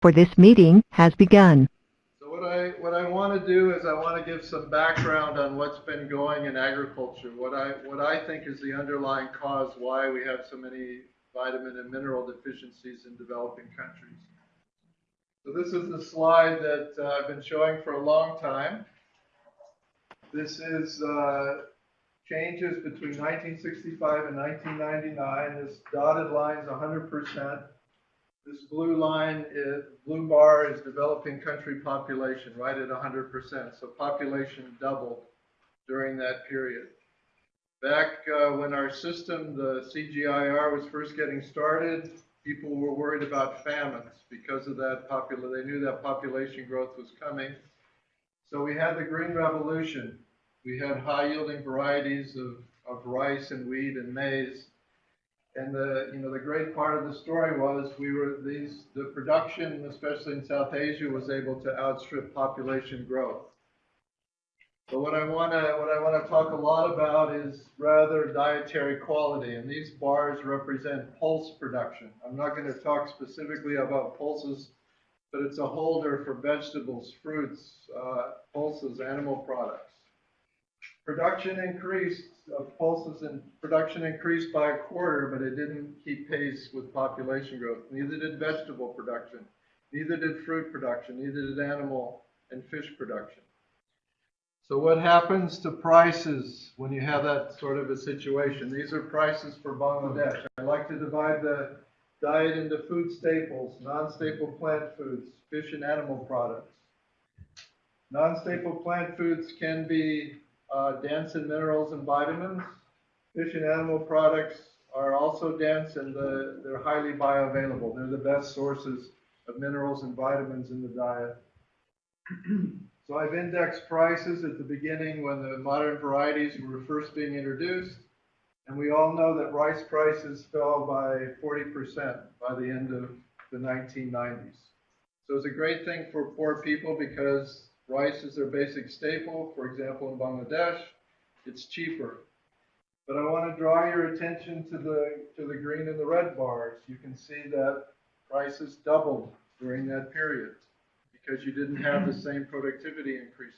for this meeting has begun. So what I, what I want to do is I want to give some background on what's been going in agriculture, what I, what I think is the underlying cause why we have so many vitamin and mineral deficiencies in developing countries. So this is the slide that uh, I've been showing for a long time. This is uh, changes between 1965 and 1999. This dotted line is 100%. This blue line, is, blue bar is developing country population, right at 100%. So population doubled during that period. Back uh, when our system, the CGIAR, was first getting started, people were worried about famines because of that popula they knew that population growth was coming. So we had the Green Revolution. We had high yielding varieties of, of rice and wheat and maize. And the, you know, the great part of the story was we were these, the production, especially in South Asia, was able to outstrip population growth. But what I want to what I want to talk a lot about is rather dietary quality, and these bars represent pulse production. I'm not going to talk specifically about pulses, but it's a holder for vegetables, fruits, uh, pulses, animal products. Production increased of pulses and production increased by a quarter, but it didn't keep pace with population growth. Neither did vegetable production, neither did fruit production, neither did animal and fish production. So what happens to prices when you have that sort of a situation? These are prices for Bangladesh. I like to divide the diet into food staples, non-staple plant foods, fish and animal products. Non-staple plant foods can be uh, dense in minerals and vitamins. Fish and animal products are also dense and the, they're highly bioavailable. They're the best sources of minerals and vitamins in the diet. So I've indexed prices at the beginning when the modern varieties were first being introduced. And we all know that rice prices fell by 40% by the end of the 1990s. So it's a great thing for poor people because rice is their basic staple. For example, in Bangladesh, it's cheaper. But I want to draw your attention to the, to the green and the red bars. You can see that prices doubled during that period because you didn't have the same productivity increases.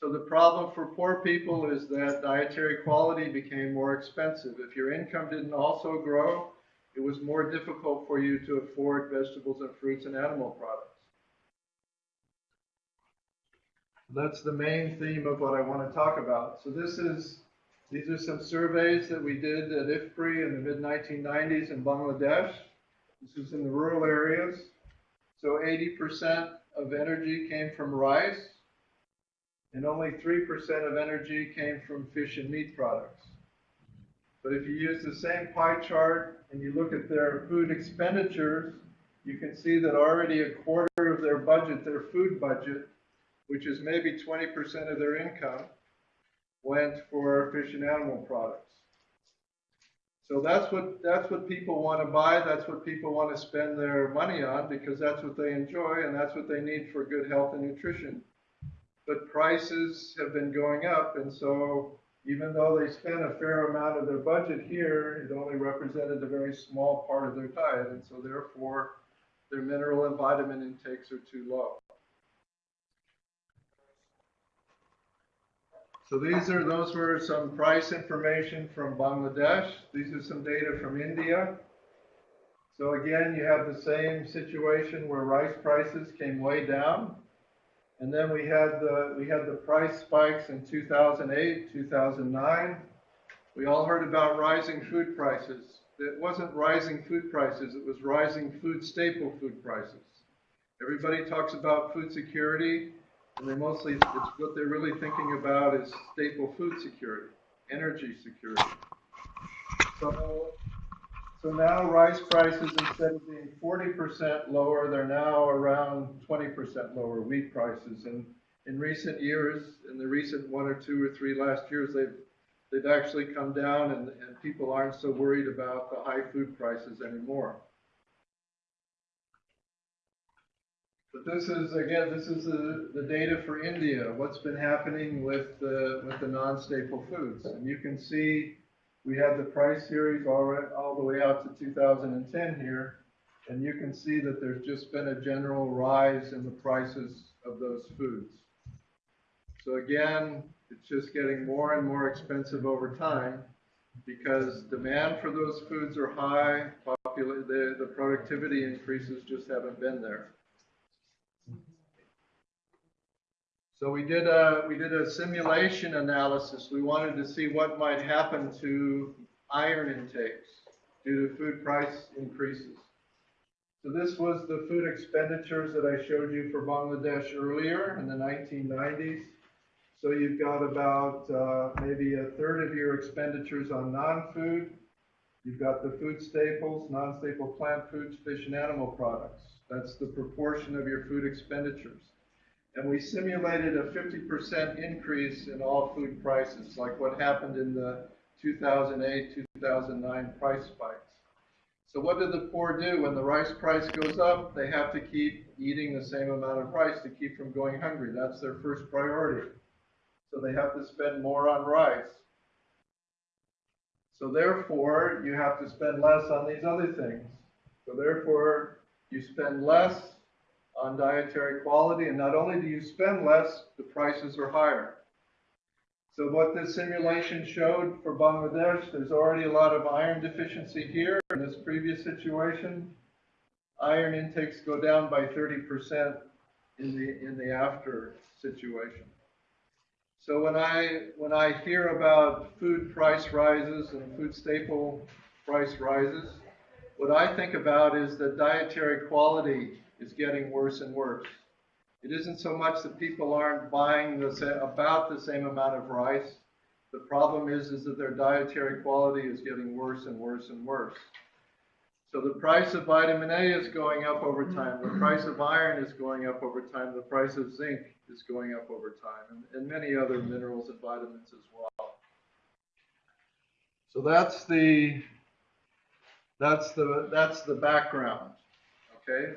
So the problem for poor people is that dietary quality became more expensive. If your income didn't also grow, it was more difficult for you to afford vegetables and fruits and animal products. That's the main theme of what I want to talk about. So this is, these are some surveys that we did at IFPRI in the mid-1990s in Bangladesh. This is in the rural areas. So 80% of energy came from rice, and only 3% of energy came from fish and meat products. But if you use the same pie chart and you look at their food expenditures, you can see that already a quarter of their budget, their food budget, which is maybe 20% of their income, went for fish and animal products. So that's what that's what people want to buy. That's what people want to spend their money on because that's what they enjoy and that's what they need for good health and nutrition. But prices have been going up, and so even though they spent a fair amount of their budget here, it only represented a very small part of their diet, and so therefore their mineral and vitamin intakes are too low. So these are, those were some price information from Bangladesh. These are some data from India. So again, you have the same situation where rice prices came way down. And then we had the, we had the price spikes in 2008, 2009. We all heard about rising food prices. It wasn't rising food prices, it was rising food staple food prices. Everybody talks about food security. And they mostly, it's what they're really thinking about is staple food security, energy security. So, so now rice prices, instead of being 40% lower, they're now around 20% lower wheat prices. And in recent years, in the recent one or two or three last years, they've they've actually come down and, and people aren't so worried about the high food prices anymore. But this is, again, this is the, the data for India, what's been happening with the, with the non-staple foods. And you can see we have the price series all, right, all the way out to 2010 here. And you can see that there's just been a general rise in the prices of those foods. So again, it's just getting more and more expensive over time because demand for those foods are high, the, the productivity increases just haven't been there. So we did a, we did a simulation analysis. We wanted to see what might happen to iron intakes due to food price increases. So this was the food expenditures that I showed you for Bangladesh earlier in the 1990s. So you've got about uh, maybe a third of your expenditures on non-food. You've got the food staples, non-staple plant foods, fish and animal products. That's the proportion of your food expenditures. And we simulated a 50% increase in all food prices, like what happened in the 2008, 2009 price spikes. So what do the poor do when the rice price goes up? They have to keep eating the same amount of rice to keep from going hungry. That's their first priority. So they have to spend more on rice. So therefore, you have to spend less on these other things. So therefore, you spend less on dietary quality, and not only do you spend less, the prices are higher. So what this simulation showed for Bangladesh, there's already a lot of iron deficiency here. In this previous situation, iron intakes go down by 30% in the, in the after situation. So when I, when I hear about food price rises and food staple price rises, what I think about is that dietary quality is getting worse and worse. It isn't so much that people aren't buying the about the same amount of rice. The problem is, is that their dietary quality is getting worse and worse and worse. So the price of vitamin A is going up over time. The price of iron is going up over time. The price of zinc is going up over time, and, and many other minerals and vitamins as well. So that's the that's the that's the background. Okay.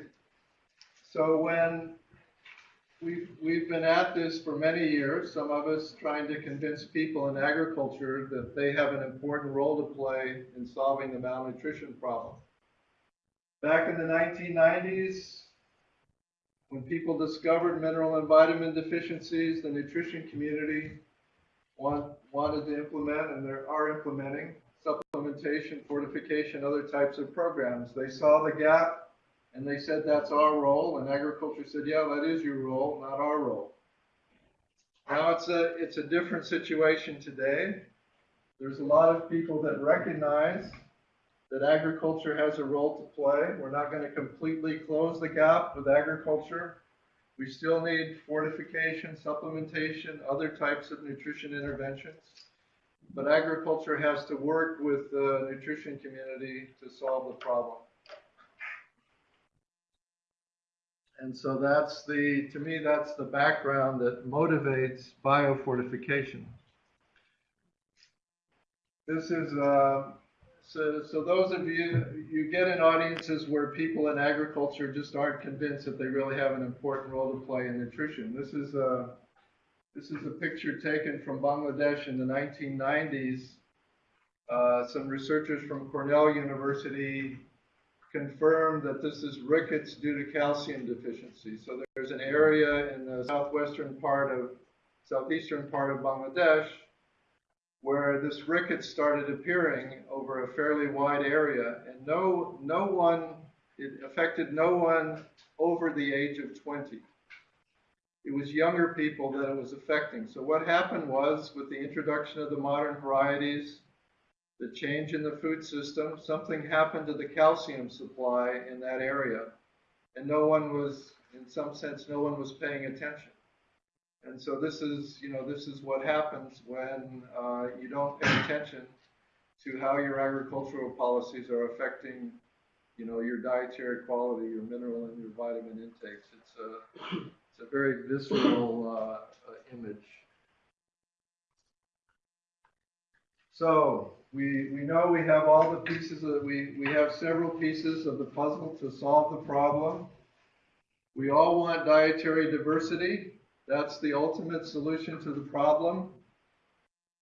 So when we've we've been at this for many years, some of us trying to convince people in agriculture that they have an important role to play in solving the malnutrition problem. Back in the 1990s, when people discovered mineral and vitamin deficiencies, the nutrition community want, wanted to implement, and they are implementing, supplementation, fortification, other types of programs. They saw the gap and they said that's our role, and agriculture said, yeah, that is your role, not our role. Now it's a, it's a different situation today. There's a lot of people that recognize that agriculture has a role to play. We're not going to completely close the gap with agriculture. We still need fortification, supplementation, other types of nutrition interventions. But agriculture has to work with the nutrition community to solve the problem. And so that's the, to me, that's the background that motivates biofortification. This is, uh, so, so those of you, you get in audiences where people in agriculture just aren't convinced that they really have an important role to play in nutrition. This is a, this is a picture taken from Bangladesh in the 1990s. Uh, some researchers from Cornell University confirmed that this is rickets due to calcium deficiency. So there's an area in the southwestern part of, southeastern part of Bangladesh where this rickets started appearing over a fairly wide area, and no, no one, it affected no one over the age of 20. It was younger people that it was affecting. So what happened was, with the introduction of the modern varieties, the change in the food system, something happened to the calcium supply in that area, and no one was, in some sense, no one was paying attention. And so this is, you know, this is what happens when uh, you don't pay attention to how your agricultural policies are affecting, you know, your dietary quality, your mineral and your vitamin intakes. It's a, it's a very visceral uh, image. So we, we know we have all the pieces of, we, we have several pieces of the puzzle to solve the problem. We all want dietary diversity. That's the ultimate solution to the problem.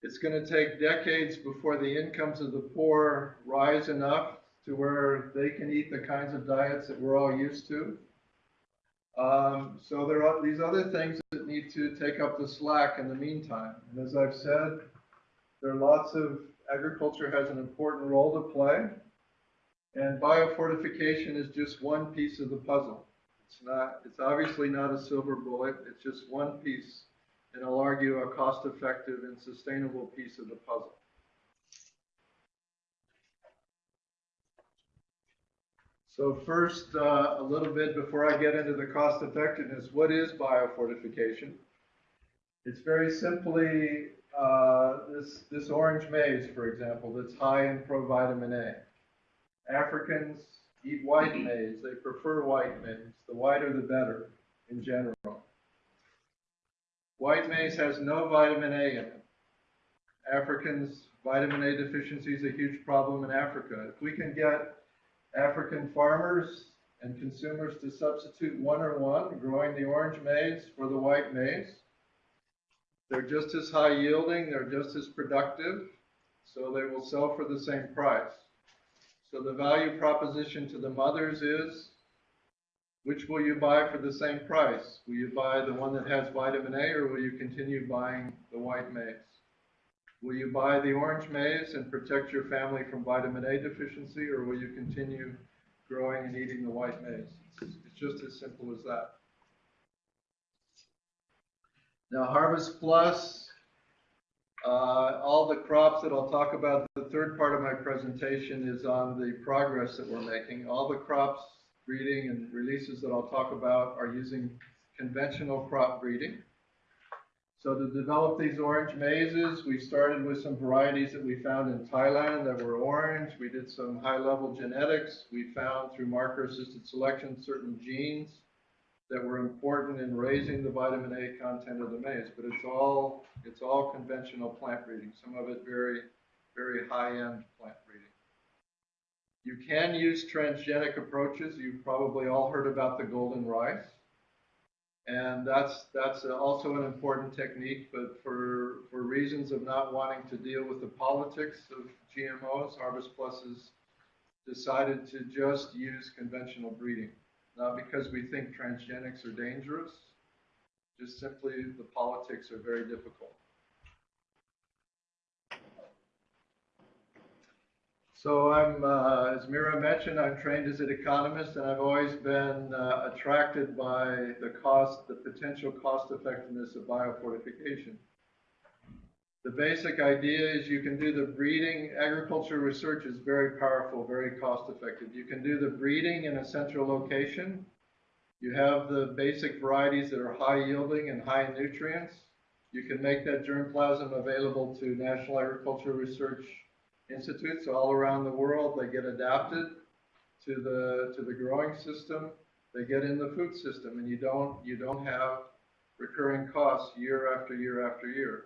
It's going to take decades before the incomes of the poor rise enough to where they can eat the kinds of diets that we're all used to. Um, so there are these other things that need to take up the slack in the meantime. And as I've said, there are lots of agriculture has an important role to play. And biofortification is just one piece of the puzzle. It's not, it's obviously not a silver bullet. It's just one piece. And I'll argue a cost-effective and sustainable piece of the puzzle. So first, uh, a little bit before I get into the cost effectiveness, what is biofortification? It's very simply uh, this, this orange maize, for example, that's high in provitamin A. Africans eat white maize. They prefer white maize. The whiter the better in general. White maize has no vitamin A in it. Africans, vitamin A deficiency is a huge problem in Africa. If we can get African farmers and consumers to substitute one or one, growing the orange maize for the white maize. They're just as high yielding, they're just as productive, so they will sell for the same price. So the value proposition to the mothers is, which will you buy for the same price? Will you buy the one that has vitamin A or will you continue buying the white maize? Will you buy the orange maize and protect your family from vitamin A deficiency, or will you continue growing and eating the white maize? It's, just as simple as that. Now, Harvest Plus, uh, all the crops that I'll talk about, the third part of my presentation is on the progress that we're making. All the crops breeding and releases that I'll talk about are using conventional crop breeding. So to develop these orange maizes, we started with some varieties that we found in Thailand that were orange. We did some high-level genetics. We found through marker-assisted selection certain genes that were important in raising the vitamin A content of the maize. But it's all it's all conventional plant breeding. Some of it very very high-end plant breeding. You can use transgenic approaches. You've probably all heard about the golden rice. And that's, that's also an important technique, but for, for reasons of not wanting to deal with the politics of GMOs, Harvest Plus has decided to just use conventional breeding. Not because we think transgenics are dangerous, just simply the politics are very difficult. So I'm, uh, as Mira mentioned, I'm trained as an economist, and I've always been uh, attracted by the cost, the potential cost effectiveness of biofortification. The basic idea is you can do the breeding. Agriculture research is very powerful, very cost effective. You can do the breeding in a central location. You have the basic varieties that are high yielding and high in nutrients. You can make that germplasm available to National Agriculture Research institutes all around the world. They get adapted to the to the growing system. They get in the food system, and you don't you don't have recurring costs year after year after year.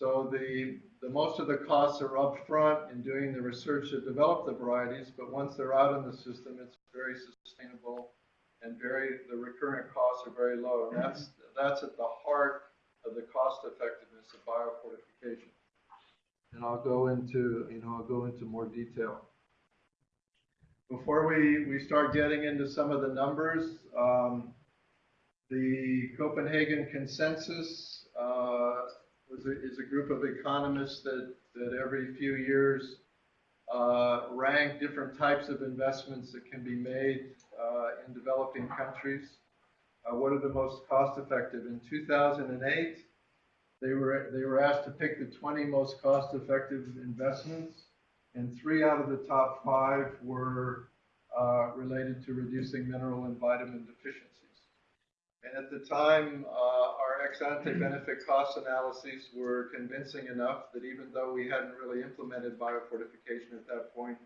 So the the most of the costs are upfront in doing the research to develop the varieties, but once they're out in the system, it's very sustainable and very the recurrent costs are very low. And that's that's at the heart of the cost effectiveness of biofortification and I'll go into, you know, I'll go into more detail. Before we, we start getting into some of the numbers, um, the Copenhagen Consensus uh, was a, is a group of economists that, that every few years uh, rank different types of investments that can be made uh, in developing countries. Uh, what are the most cost effective? In 2008, they were, they were asked to pick the 20 most cost-effective investments, and three out of the top five were uh, related to reducing mineral and vitamin deficiencies. And at the time, uh, our ex-ante benefit cost analyses were convincing enough that even though we hadn't really implemented biofortification at that point,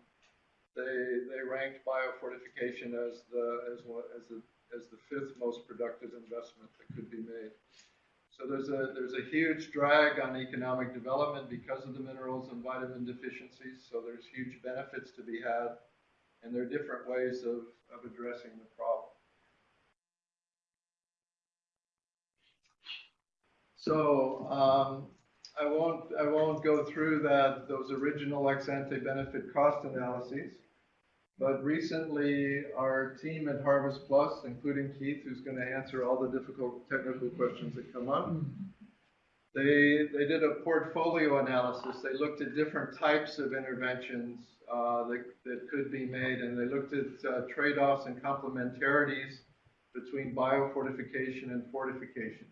they, they ranked biofortification as the, as, as, the, as the fifth most productive investment that could be made. So there's a, there's a huge drag on economic development because of the minerals and vitamin deficiencies. So there's huge benefits to be had. And there are different ways of, of addressing the problem. So um, I won't, I won't go through that, those original ex ante benefit cost analyses. But recently, our team at Harvest Plus, including Keith, who's going to answer all the difficult technical questions that come up, they, they did a portfolio analysis. They looked at different types of interventions uh, that, that could be made, and they looked at uh, trade-offs and complementarities between biofortification and fortification.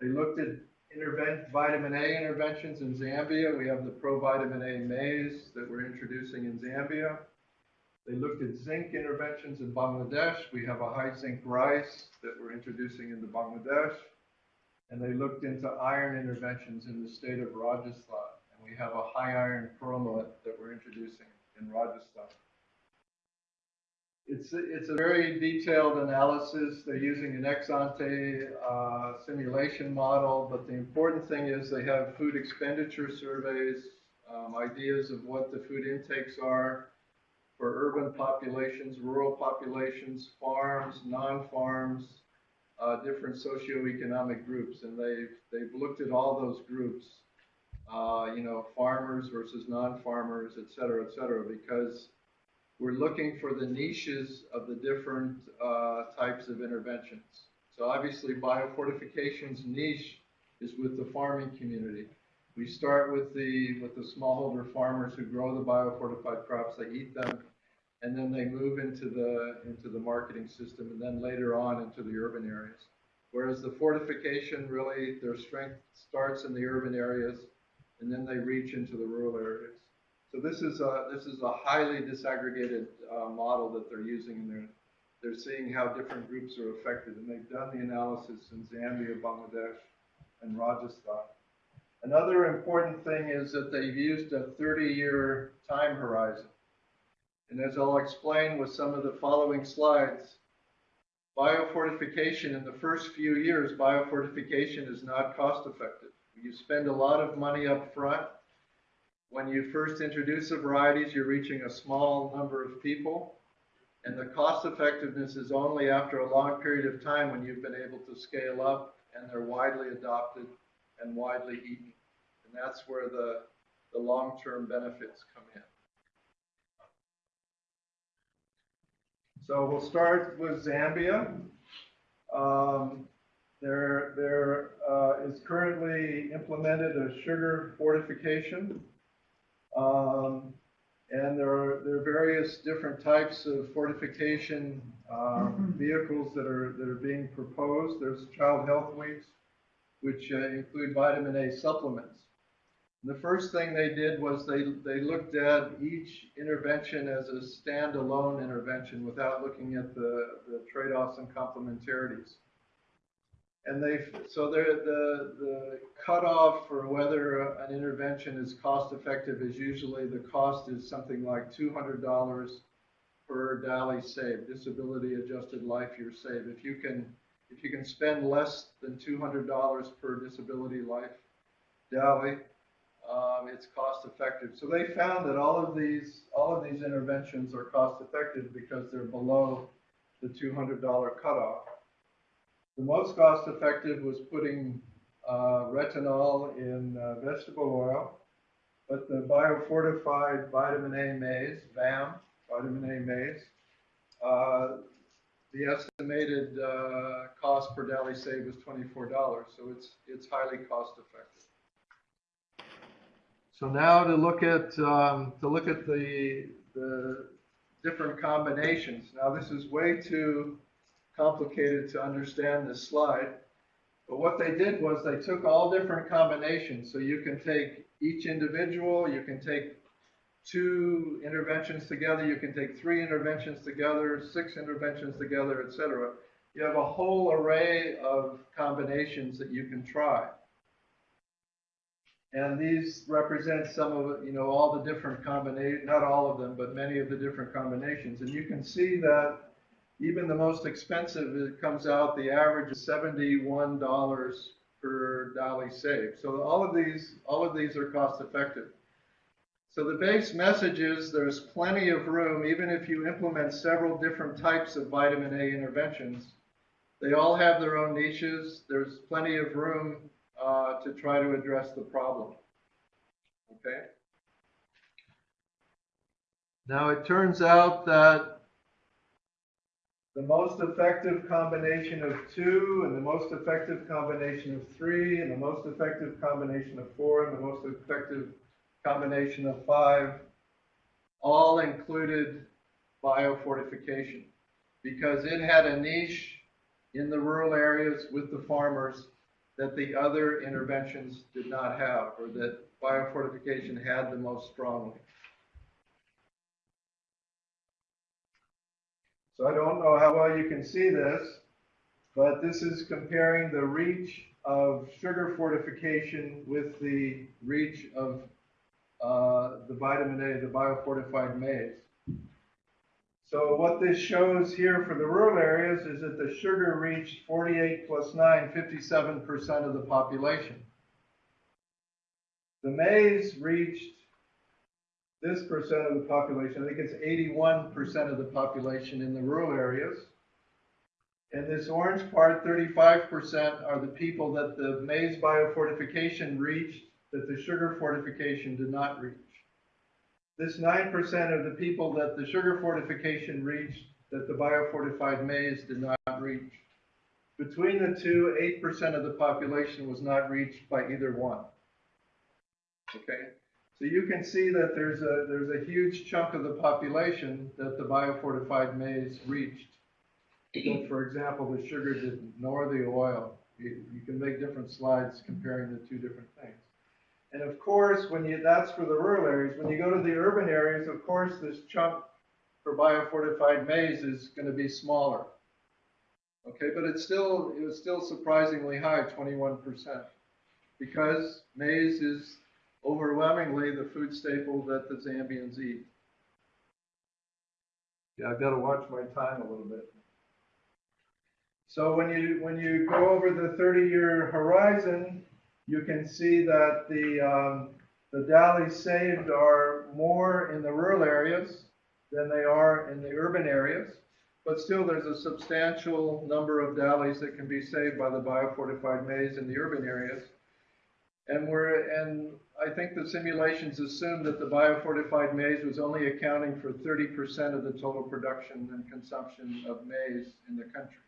They looked at intervent, vitamin A interventions in Zambia. We have the provitamin A maize that we're introducing in Zambia. They looked at zinc interventions in Bangladesh. We have a high zinc rice that we're introducing into Bangladesh. And they looked into iron interventions in the state of Rajasthan. And we have a high iron perlite that we're introducing in Rajasthan. It's, a- it's a very detailed analysis. They're using an ex ante uh, simulation model, but the important thing is they have food expenditure surveys, um, ideas of what the food intakes are for urban populations, rural populations, farms, non-farms, uh, different socioeconomic groups, and they've they've looked at all those groups, uh, you know, farmers versus non-farmers, et cetera, et cetera, because we're looking for the niches of the different uh, types of interventions. So obviously, biofortification's niche is with the farming community. We start with the with the smallholder farmers who grow the biofortified crops. They eat them, and then they move into the into the marketing system, and then later on into the urban areas. Whereas the fortification really their strength starts in the urban areas, and then they reach into the rural areas. So this is a this is a highly disaggregated uh, model that they're using, and they're they're seeing how different groups are affected, and they've done the analysis in Zambia, Bangladesh, and Rajasthan. Another important thing is that they've used a 30-year time horizon. And as I'll explain with some of the following slides, biofortification in the first few years, biofortification is not cost effective. You spend a lot of money up front. When you first introduce the varieties, you're reaching a small number of people. And the cost effectiveness is only after a long period of time when you've been able to scale up and they're widely adopted and widely eaten. And that's where the, the long-term benefits come in. So we'll start with Zambia. Um, there there uh, is currently implemented a sugar fortification. Um, and there are, there are various different types of fortification um, vehicles that are, that are being proposed. There's Child Health Weeks, which uh, include vitamin A supplements. The first thing they did was they, they looked at each intervention as a standalone intervention without looking at the, the trade-offs and complementarities. And they, so the, the, cutoff for whether an intervention is cost effective is usually the cost is something like $200 per DALY saved, disability adjusted life year saved. If you can, if you can spend less than $200 per disability life DALY, um, it's cost effective. So they found that all of these, all of these interventions are cost effective because they're below the $200 cutoff. The most cost effective was putting uh, retinol in uh, vegetable oil, but the biofortified vitamin A maize, VAM, vitamin A maize, uh, the estimated uh, cost per DALY save is $24, so it's, it's highly cost effective. So now to look at, um, to look at the, the different combinations. Now this is way too complicated to understand this slide. But what they did was they took all different combinations. So you can take each individual, you can take two interventions together, you can take three interventions together, six interventions together, etc. You have a whole array of combinations that you can try. And these represent some of, you know, all the different combinations, not all of them, but many of the different combinations. And you can see that even the most expensive, it comes out, the average is $71 per DALY saved. So all of these, all of these are cost effective. So the base message is there's plenty of room, even if you implement several different types of vitamin A interventions. They all have their own niches. There's plenty of room uh, to try to address the problem. Okay? Now, it turns out that the most effective combination of two, and the most effective combination of three, and the most effective combination of four, and the most effective combination of five, all included biofortification because it had a niche in the rural areas with the farmers that the other interventions did not have, or that biofortification had the most strongly. So I don't know how well you can see this, but this is comparing the reach of sugar fortification with the reach of uh, the vitamin A, the biofortified maize. So what this shows here for the rural areas is that the sugar reached 48 plus 9, 57% of the population. The maize reached this percent of the population. I think it's 81% of the population in the rural areas. And this orange part, 35%, are the people that the maize biofortification reached that the sugar fortification did not reach. This 9% of the people that the sugar fortification reached that the biofortified maize did not reach. Between the two, 8% of the population was not reached by either one. Okay? So you can see that there's a, there's a huge chunk of the population that the biofortified maize reached. But for example, the sugar didn't, nor the oil. You, you can make different slides comparing the two different things. And of course, when you, that's for the rural areas. When you go to the urban areas, of course, this chunk for biofortified maize is going to be smaller. Okay, but it's still, it was still surprisingly high, 21%, because maize is overwhelmingly the food staple that the Zambians eat. Yeah, I've got to watch my time a little bit. So when you, when you go over the 30-year horizon, you can see that the, um, the DALYs saved are more in the rural areas than they are in the urban areas. But still, there's a substantial number of DALYs that can be saved by the biofortified maize in the urban areas. And we're, and I think the simulations assumed that the biofortified maize was only accounting for 30% of the total production and consumption of maize in the country.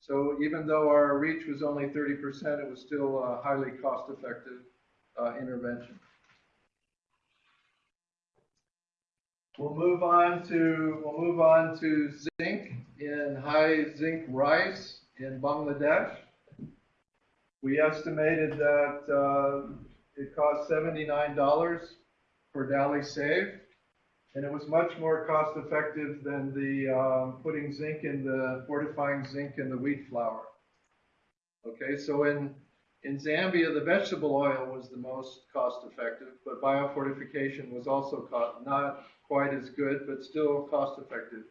So even though our reach was only 30%, it was still a highly cost-effective uh, intervention. We'll move on to we'll move on to zinc in high zinc rice in Bangladesh. We estimated that uh, it cost $79 per DALY Save, and it was much more cost effective than the um, putting zinc in the fortifying zinc in the wheat flour. Okay, so in in Zambia, the vegetable oil was the most cost effective, but biofortification was also not quite as good, but still cost effective.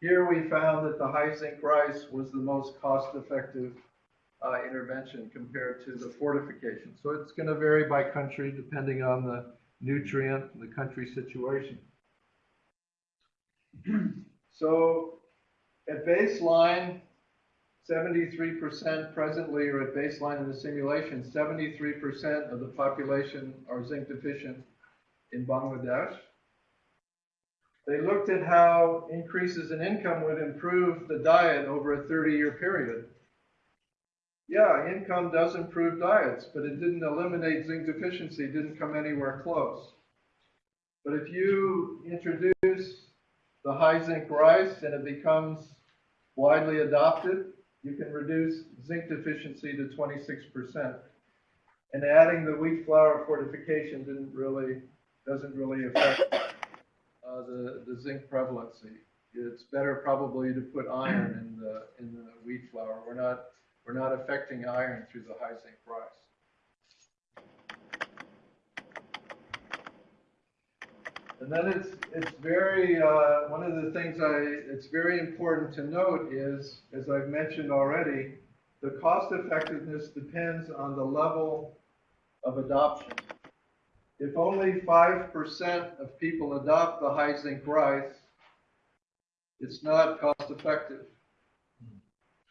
Here we found that the high zinc rice was the most cost effective uh, intervention compared to the fortification. So it's going to vary by country depending on the nutrient and the country situation. so at baseline, 73% presently are at baseline in the simulation, 73% of the population are zinc deficient in Bangladesh. They looked at how increases in income would improve the diet over a 30-year period. Yeah, income does improve diets, but it didn't eliminate zinc deficiency, didn't come anywhere close. But if you introduce the high zinc rice and it becomes widely adopted, you can reduce zinc deficiency to 26%. And adding the wheat flour fortification didn't really, doesn't really affect uh, the, the zinc prevalency. It's better probably to put iron in the, in the wheat flour. We're not, we're not affecting iron through the high zinc rice. And then it's, it's very, uh, one of the things I, it's very important to note is, as I've mentioned already, the cost effectiveness depends on the level of adoption. If only 5% of people adopt the high zinc rice, it's not cost effective.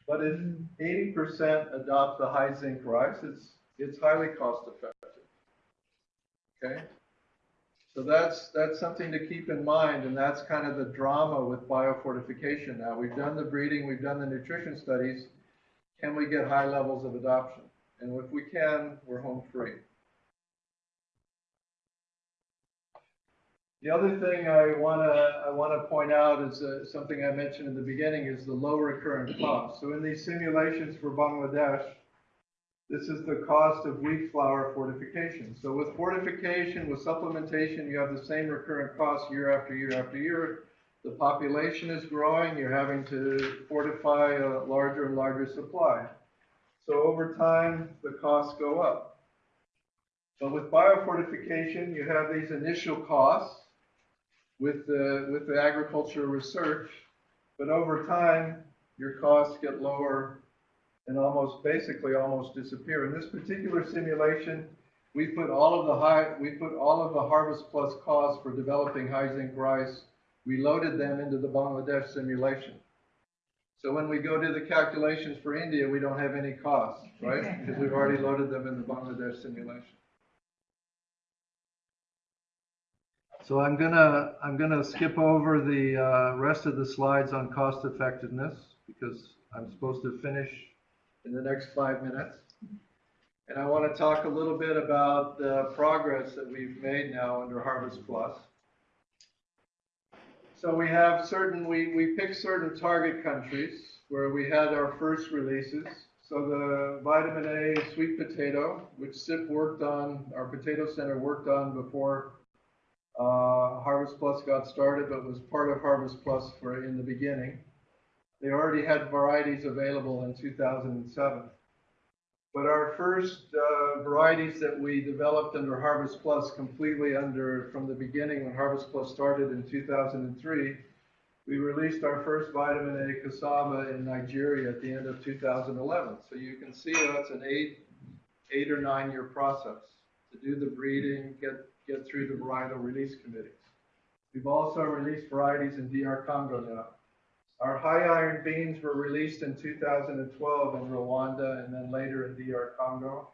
But if 80% adopt the high zinc rice, it's it's highly cost effective. Okay? So that's, that's something to keep in mind, and that's kind of the drama with biofortification now. We've done the breeding, we've done the nutrition studies. Can we get high levels of adoption? And if we can, we're home free. The other thing I want to I want to point out is uh, something I mentioned in the beginning is the low recurrent cost. So in these simulations for Bangladesh, this is the cost of wheat flour fortification. So with fortification, with supplementation, you have the same recurrent cost year after year after year. The population is growing. You're having to fortify a larger and larger supply. So over time, the costs go up. But with biofortification, you have these initial costs with the, with the agricultural research, but over time, your costs get lower and almost, basically almost disappear. In this particular simulation, we put all of the high, we put all of the Harvest Plus costs for developing high zinc rice, we loaded them into the Bangladesh simulation. So when we go to the calculations for India, we don't have any costs, right? Because we've already loaded them in the Bangladesh simulation. So I'm gonna, I'm gonna skip over the uh, rest of the slides on cost effectiveness because I'm supposed to finish in the next five minutes. And I want to talk a little bit about the progress that we've made now under Harvest Plus. So we have certain, we, we picked certain target countries where we had our first releases. So the vitamin A sweet potato, which CIP worked on, our potato center worked on before uh, Harvest Plus got started, but was part of Harvest Plus for in the beginning. They already had varieties available in 2007. But our first uh, varieties that we developed under Harvest Plus completely under from the beginning when Harvest Plus started in 2003, we released our first vitamin A cassava in Nigeria at the end of 2011. So you can see that's an eight, eight or nine year process to do the breeding, get get through the varietal release committees. We've also released varieties in DR Congo now. Our high iron beans were released in 2012 in Rwanda and then later in DR Congo.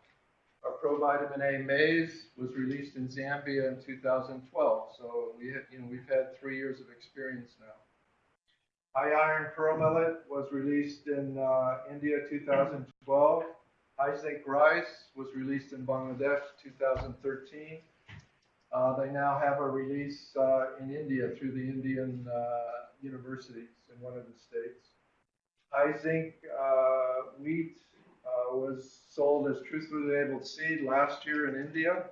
Our provitamin A maize was released in Zambia in 2012. So we had, you know, we've had three years of experience now. High iron pearl millet was released in uh, India 2012. High zinc rice was released in Bangladesh 2013. Uh, they now have a release uh, in India through the Indian uh, universities in one of the states. High zinc uh, wheat uh, was sold as truthfully labeled seed last year in India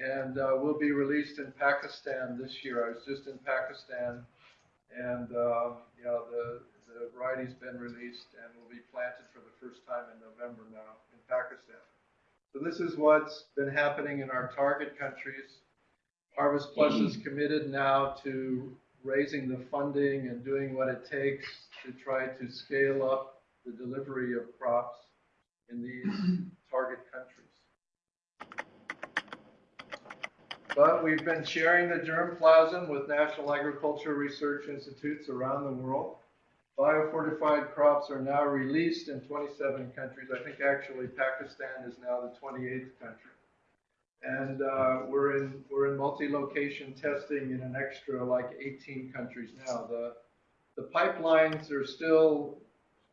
and uh, will be released in Pakistan this year. I was just in Pakistan and you the, the variety's been released and will be planted for the first time in November now in Pakistan. So this is what's been happening in our target countries. Harvest Plus is committed now to raising the funding and doing what it takes to try to scale up the delivery of crops in these target countries. But we've been sharing the germplasm with National Agriculture Research Institutes around the world. Biofortified crops are now released in 27 countries. I think actually Pakistan is now the 28th country. And uh, we're in we're in multi-location testing in an extra like 18 countries now. The the pipelines are still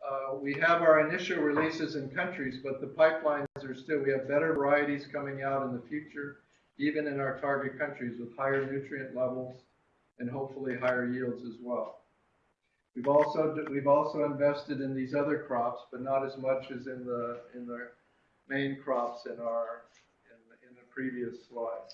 uh, we have our initial releases in countries, but the pipelines are still we have better varieties coming out in the future, even in our target countries with higher nutrient levels and hopefully higher yields as well. We've also we've also invested in these other crops, but not as much as in the in the main crops in our in the, in the previous slide.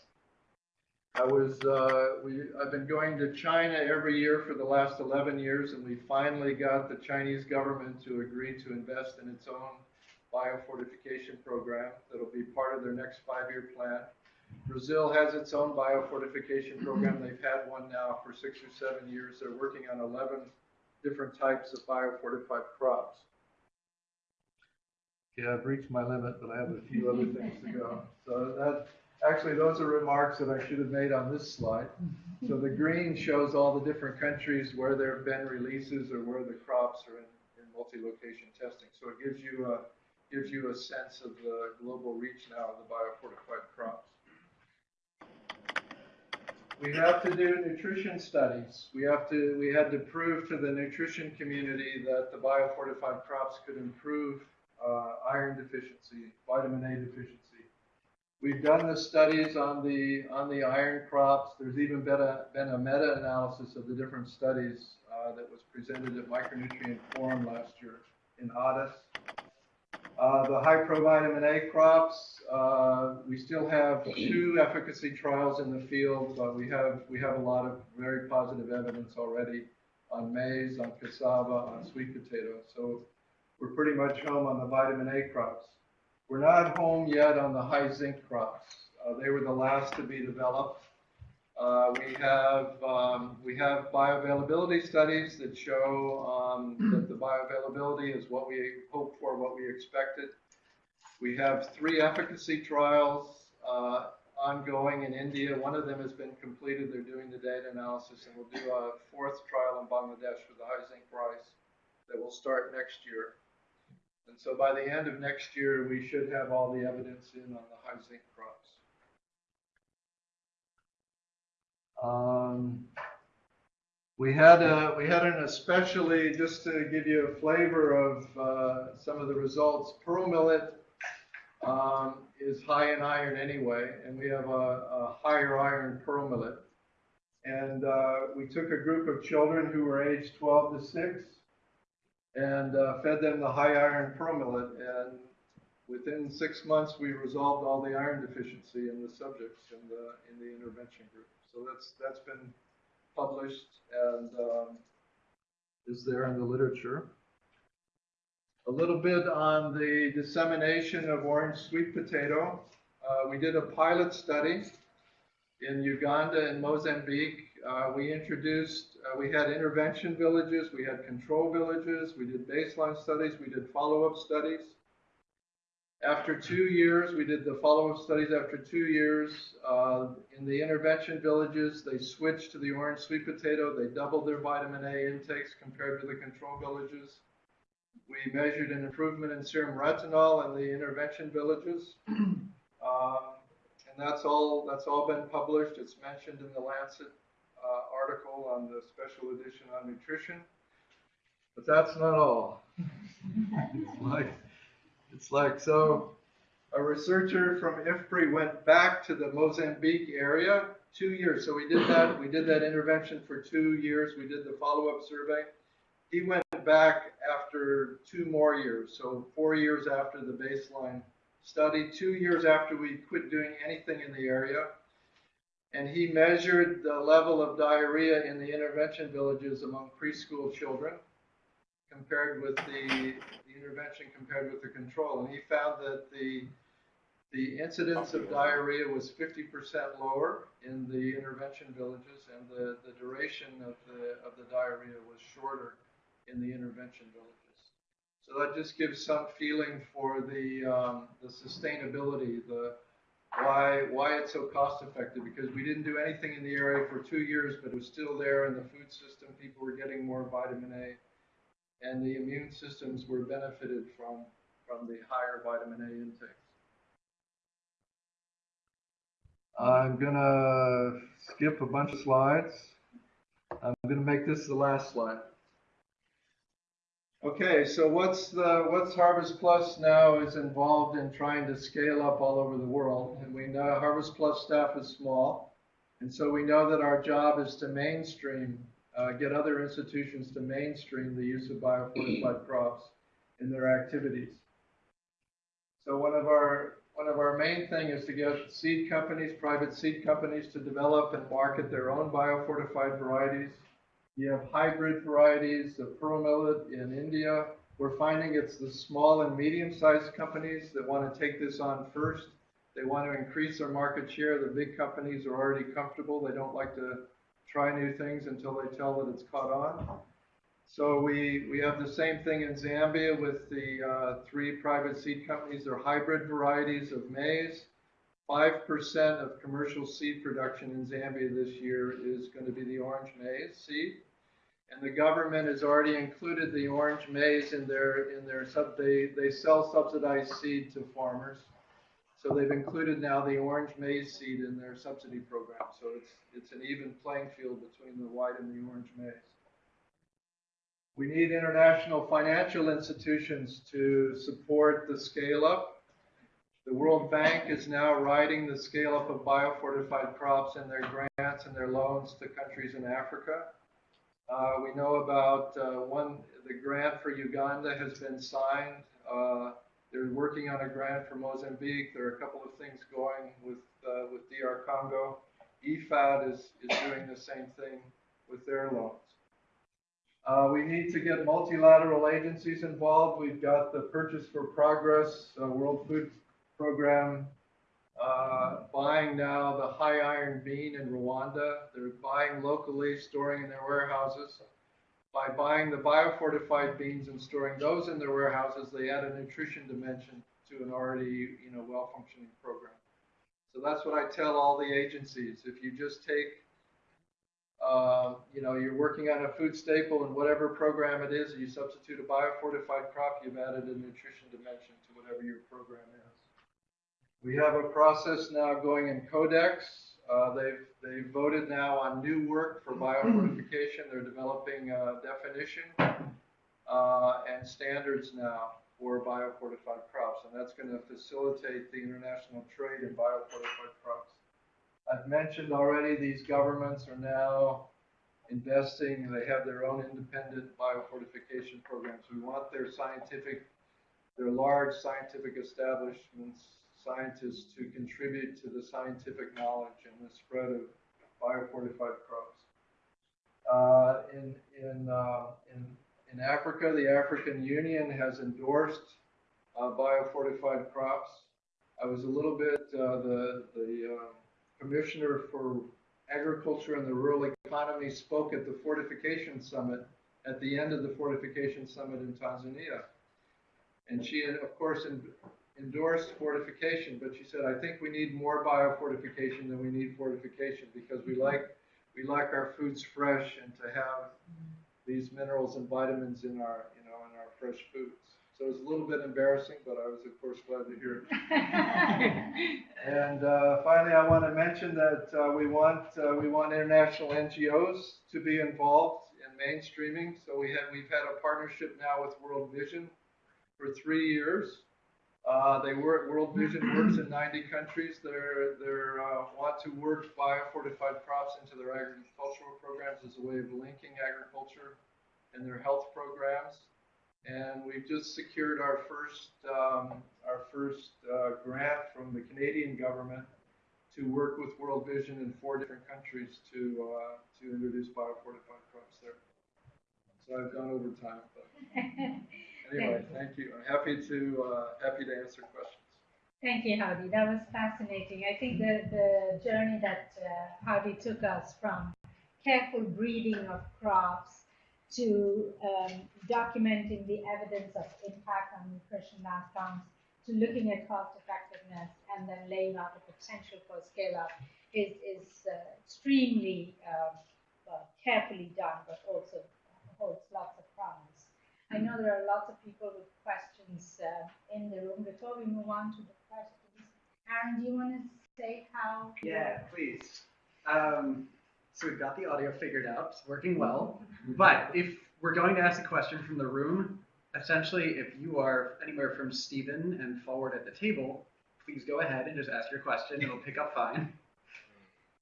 I was uh, we I've been going to China every year for the last 11 years, and we finally got the Chinese government to agree to invest in its own biofortification program that'll be part of their next five-year plan. Brazil has its own biofortification program. They've had one now for six or seven years. They're working on 11 different types of biofortified crops. Yeah, I've reached my limit, but I have a few other things to go. So that, actually, those are remarks that I should have made on this slide. So the green shows all the different countries where there have been releases or where the crops are in, in multi-location testing. So it gives you a gives you a sense of the global reach now of the biofortified crops. We have to do nutrition studies. We have to, we had to prove to the nutrition community that the biofortified crops could improve uh, iron deficiency, vitamin A deficiency. We've done the studies on the on the iron crops. There's even been a, been a meta-analysis of the different studies uh, that was presented at Micronutrient Forum last year in Addis. Uh, the high provitamin A crops, uh, we still have two efficacy trials in the field, but we have we have a lot of very positive evidence already on maize, on cassava, on sweet potato. So we're pretty much home on the vitamin A crops. We're not home yet on the high zinc crops. Uh, they were the last to be developed. Uh, we have um, we have bioavailability studies that show um, that the bioavailability is what we hoped for, what we expected. We have three efficacy trials uh, ongoing in India. One of them has been completed. They're doing the data analysis, and we'll do a fourth trial in Bangladesh for the high zinc rice that will start next year. And so by the end of next year, we should have all the evidence in on the high zinc crops. Um, we had a, we had an especially, just to give you a flavor of uh, some of the results, pearl millet um, is high in iron anyway, and we have a, a higher iron pearl millet. And uh, we took a group of children who were aged 12 to 6 and uh, fed them the high iron pearl millet. And within six months, we resolved all the iron deficiency in the subjects in the in the intervention group. So that's that's been published and um, is there in the literature. A little bit on the dissemination of orange sweet potato. Uh, we did a pilot study in Uganda and Mozambique. Uh, we introduced, uh, we had intervention villages, we had control villages, we did baseline studies, we did follow-up studies. After two years, we did the follow-up studies after two years. Uh, in the intervention villages, they switched to the orange sweet potato. They doubled their vitamin A intakes compared to the control villages. We measured an improvement in serum retinol in the intervention villages. Um, and that's all, that's all been published. It's mentioned in the Lancet uh, article on the special edition on nutrition. But that's not all. like, it's like, so a researcher from IFPRI went back to the Mozambique area two years. So we did that, we did that intervention for two years. We did the follow-up survey. He went back after two more years, so four years after the baseline study, two years after we quit doing anything in the area. And he measured the level of diarrhea in the intervention villages among preschool children compared with the, the intervention compared with the control. And he found that the, the incidence of diarrhea was 50% lower in the intervention villages and the, the duration of the, of the diarrhea was shorter in the intervention villages. So that just gives some feeling for the, um, the sustainability, the, why, why it's so cost effective, because we didn't do anything in the area for two years, but it was still there in the food system. People were getting more vitamin A and the immune systems were benefited from, from the higher vitamin A intakes. I'm gonna skip a bunch of slides. I'm gonna make this the last slide. Okay, so what's the what's Harvest Plus now is involved in trying to scale up all over the world, and we know Harvest Plus staff is small, and so we know that our job is to mainstream uh, get other institutions to mainstream the use of biofortified crops in their activities. So one of our one of our main thing is to get seed companies, private seed companies, to develop and market their own biofortified varieties. You have hybrid varieties of pearl millet in India. We're finding it's the small and medium-sized companies that want to take this on first. They want to increase their market share. The big companies are already comfortable. They don't like to try new things until they tell that it's caught on. So we, we have the same thing in Zambia with the uh, three private seed companies. They're hybrid varieties of maize. 5% of commercial seed production in Zambia this year is going to be the orange maize seed. And the government has already included the orange maize in their, in their sub, they, they sell subsidized seed to farmers. So they've included now the orange maize seed in their subsidy program. So it's, it's an even playing field between the white and the orange maize. We need international financial institutions to support the scale up. The World Bank is now riding the scale up of biofortified crops and their grants and their loans to countries in Africa. Uh, we know about uh, one, the grant for Uganda has been signed. Uh, they're working on a grant for Mozambique. There are a couple of things going with, uh, with DR Congo. IFAD is, is doing the same thing with their loans. Uh, we need to get multilateral agencies involved. We've got the Purchase for Progress uh, World Food Program uh, buying now the high iron bean in Rwanda. They're buying locally, storing in their warehouses. By buying the biofortified beans and storing those in their warehouses, they add a nutrition dimension to an already, you know, well-functioning program. So that's what I tell all the agencies. If you just take uh, you know, you're working on a food staple and whatever program it is, you substitute a biofortified crop, you've added a nutrition dimension to whatever your program is. We have a process now going in Codex. Uh, they've, they've voted now on new work for biofortification. They're developing a definition uh, and standards now for biofortified crops, and that's going to facilitate the international trade in biofortified crops. I've mentioned already, these governments are now investing, they have their own independent biofortification programs. We want their scientific, their large scientific establishments, scientists to contribute to the scientific knowledge and the spread of biofortified crops. Uh, in, in, uh, in, in Africa, the African Union has endorsed uh, biofortified crops. I was a little bit, uh, the, the, um, Commissioner for Agriculture and the Rural Economy spoke at the Fortification Summit, at the end of the Fortification Summit in Tanzania. And she, of course, endorsed fortification, but she said, I think we need more biofortification than we need fortification because we like, we like our foods fresh and to have these minerals and vitamins in our, you know, in our fresh foods. So it was a little bit embarrassing, but I was, of course, glad to hear it. And uh, finally, I want to mention that uh, we want uh, we want international NGOs to be involved in mainstreaming. So we have we've had a partnership now with World Vision for three years. Uh, they work World Vision works in 90 countries. They're they're uh, want to work biofortified crops into their agricultural programs as a way of linking agriculture and their health programs. And we've just secured our first, um, our first uh, grant from the Canadian government to work with World Vision in four different countries to, uh, to introduce biofortified crops there. So I've gone over time, but anyway, thank you. I'm happy to, uh, happy to answer questions. Thank you, Howdy. That was fascinating. I think the, the journey that uh, Howdy took us from careful breeding of crops to um, documenting the evidence of impact on nutrition outcomes to looking at cost effectiveness and then laying out the potential for scale up is, is uh, extremely um, well, carefully done, but also holds lots of. I know there are lots of people with questions uh, in the room. Before we move on to the questions, Aaron, do you want to say how? Yeah, please. Um, so we've got the audio figured out, it's working well. But if we're going to ask a question from the room, essentially, if you are anywhere from Stephen and forward at the table, please go ahead and just ask your question. It'll pick up fine.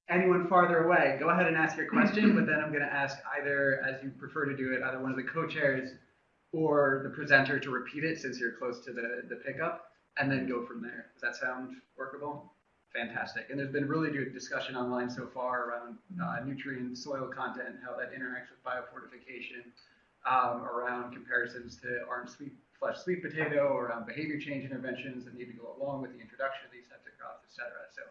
Anyone farther away, go ahead and ask your question, but then I'm going to ask either, as you prefer to do it, either one of the co-chairs or the presenter to repeat it since you're close to the, the pickup, and then go from there. Does that sound workable? Fantastic. And there's been really good discussion online so far around uh, nutrient soil content, how that interacts with biofortification, um, around comparisons to orange sweet flesh sweet potato, around behavior change interventions that need to go along with the introduction of these types of crops, et cetera. So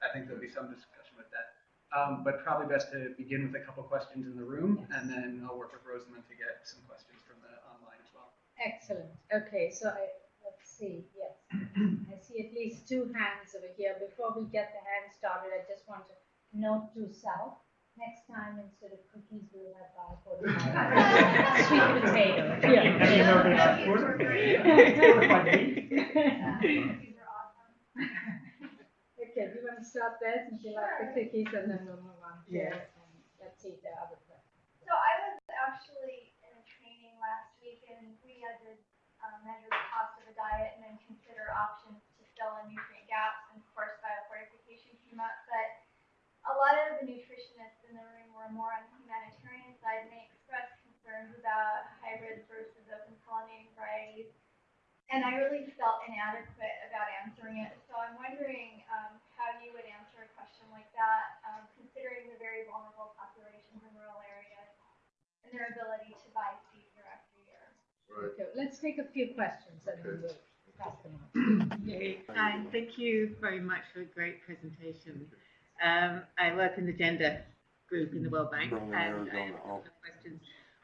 I think there'll be some discussion with that. Um, but probably best to begin with a couple questions in the room, and then I'll work with Rosamund to get some questions from the online as well. Excellent. Okay, so I, let's see. Yes, I see at least two hands over here. Before we get the hands started, I just want to note to self. next time instead of cookies, we'll have bar fortified sweet potato. These are awesome. Okay, do you want to start there since you like the cookies and then we'll move on to, Yes. um, let's see the other question. So I was actually in a training last week and we had to um, measure the cost of a diet and then consider options to fill in nutrient gaps. And of course, biofortification came up, but a lot of the nutritionists in the room were more on the humanitarian side and they expressed concerns about hybrids versus open pollinating varieties. And I really felt inadequate about answering it. So I'm wondering um, how you would answer a question like that, um, considering the very vulnerable populations in rural areas and their ability to buy seed year after year. Right. Okay, let's take a few questions and then we'll pass them on. Okay, Hi, thank you very much for a great presentation. Um, I work in the gender group in the World Bank, and I have Arizona, a couple of questions.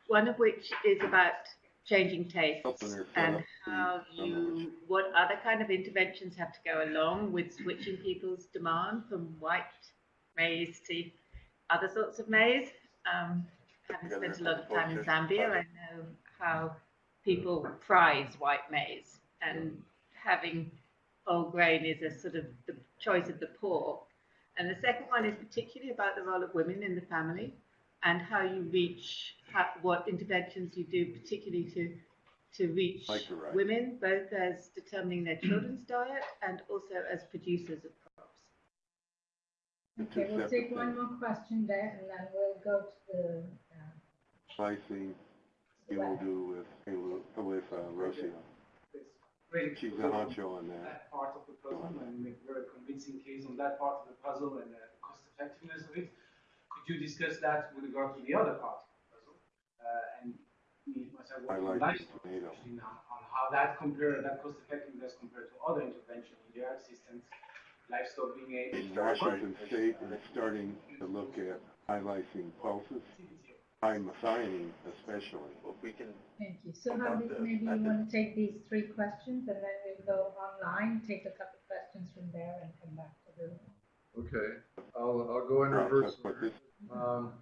One of which is about changing tastes and how you, what other kind of interventions have to go along with switching people's demand from white maize to other sorts of maize. Um, having Together spent a lot of time in. Zambia, I know how people prize white maize and having whole grain is a sort of the choice of the poor. And the second one is particularly about the role of women in the family and how you reach, how, what interventions you do, particularly to to reach right. women, both as determining their children's diet and also as producers of crops. Okay, we'll take one more question there and then we'll go to the, uh, Pricing, you will do with, with, uh, Rocio. Really She's the honcho on that. that part of the puzzle and make very convincing case on that part of the puzzle and the cost effectiveness of it. Could you discuss that with regard to the other part of the puzzle? Uh, and me, myself, I working like the livestock, tomato. especially now, on how that compare, that cost effectiveness compared to other intervention in their systems, livestock being a. In Washington State, is starting to look at highlighting pulses, high methionine especially. Well, we can. thank you. So how did, maybe you want to take these three questions and then we'll go online, take a couple questions from there and come back to the room. Okay, I'll, I'll go in reverse. but this- Um,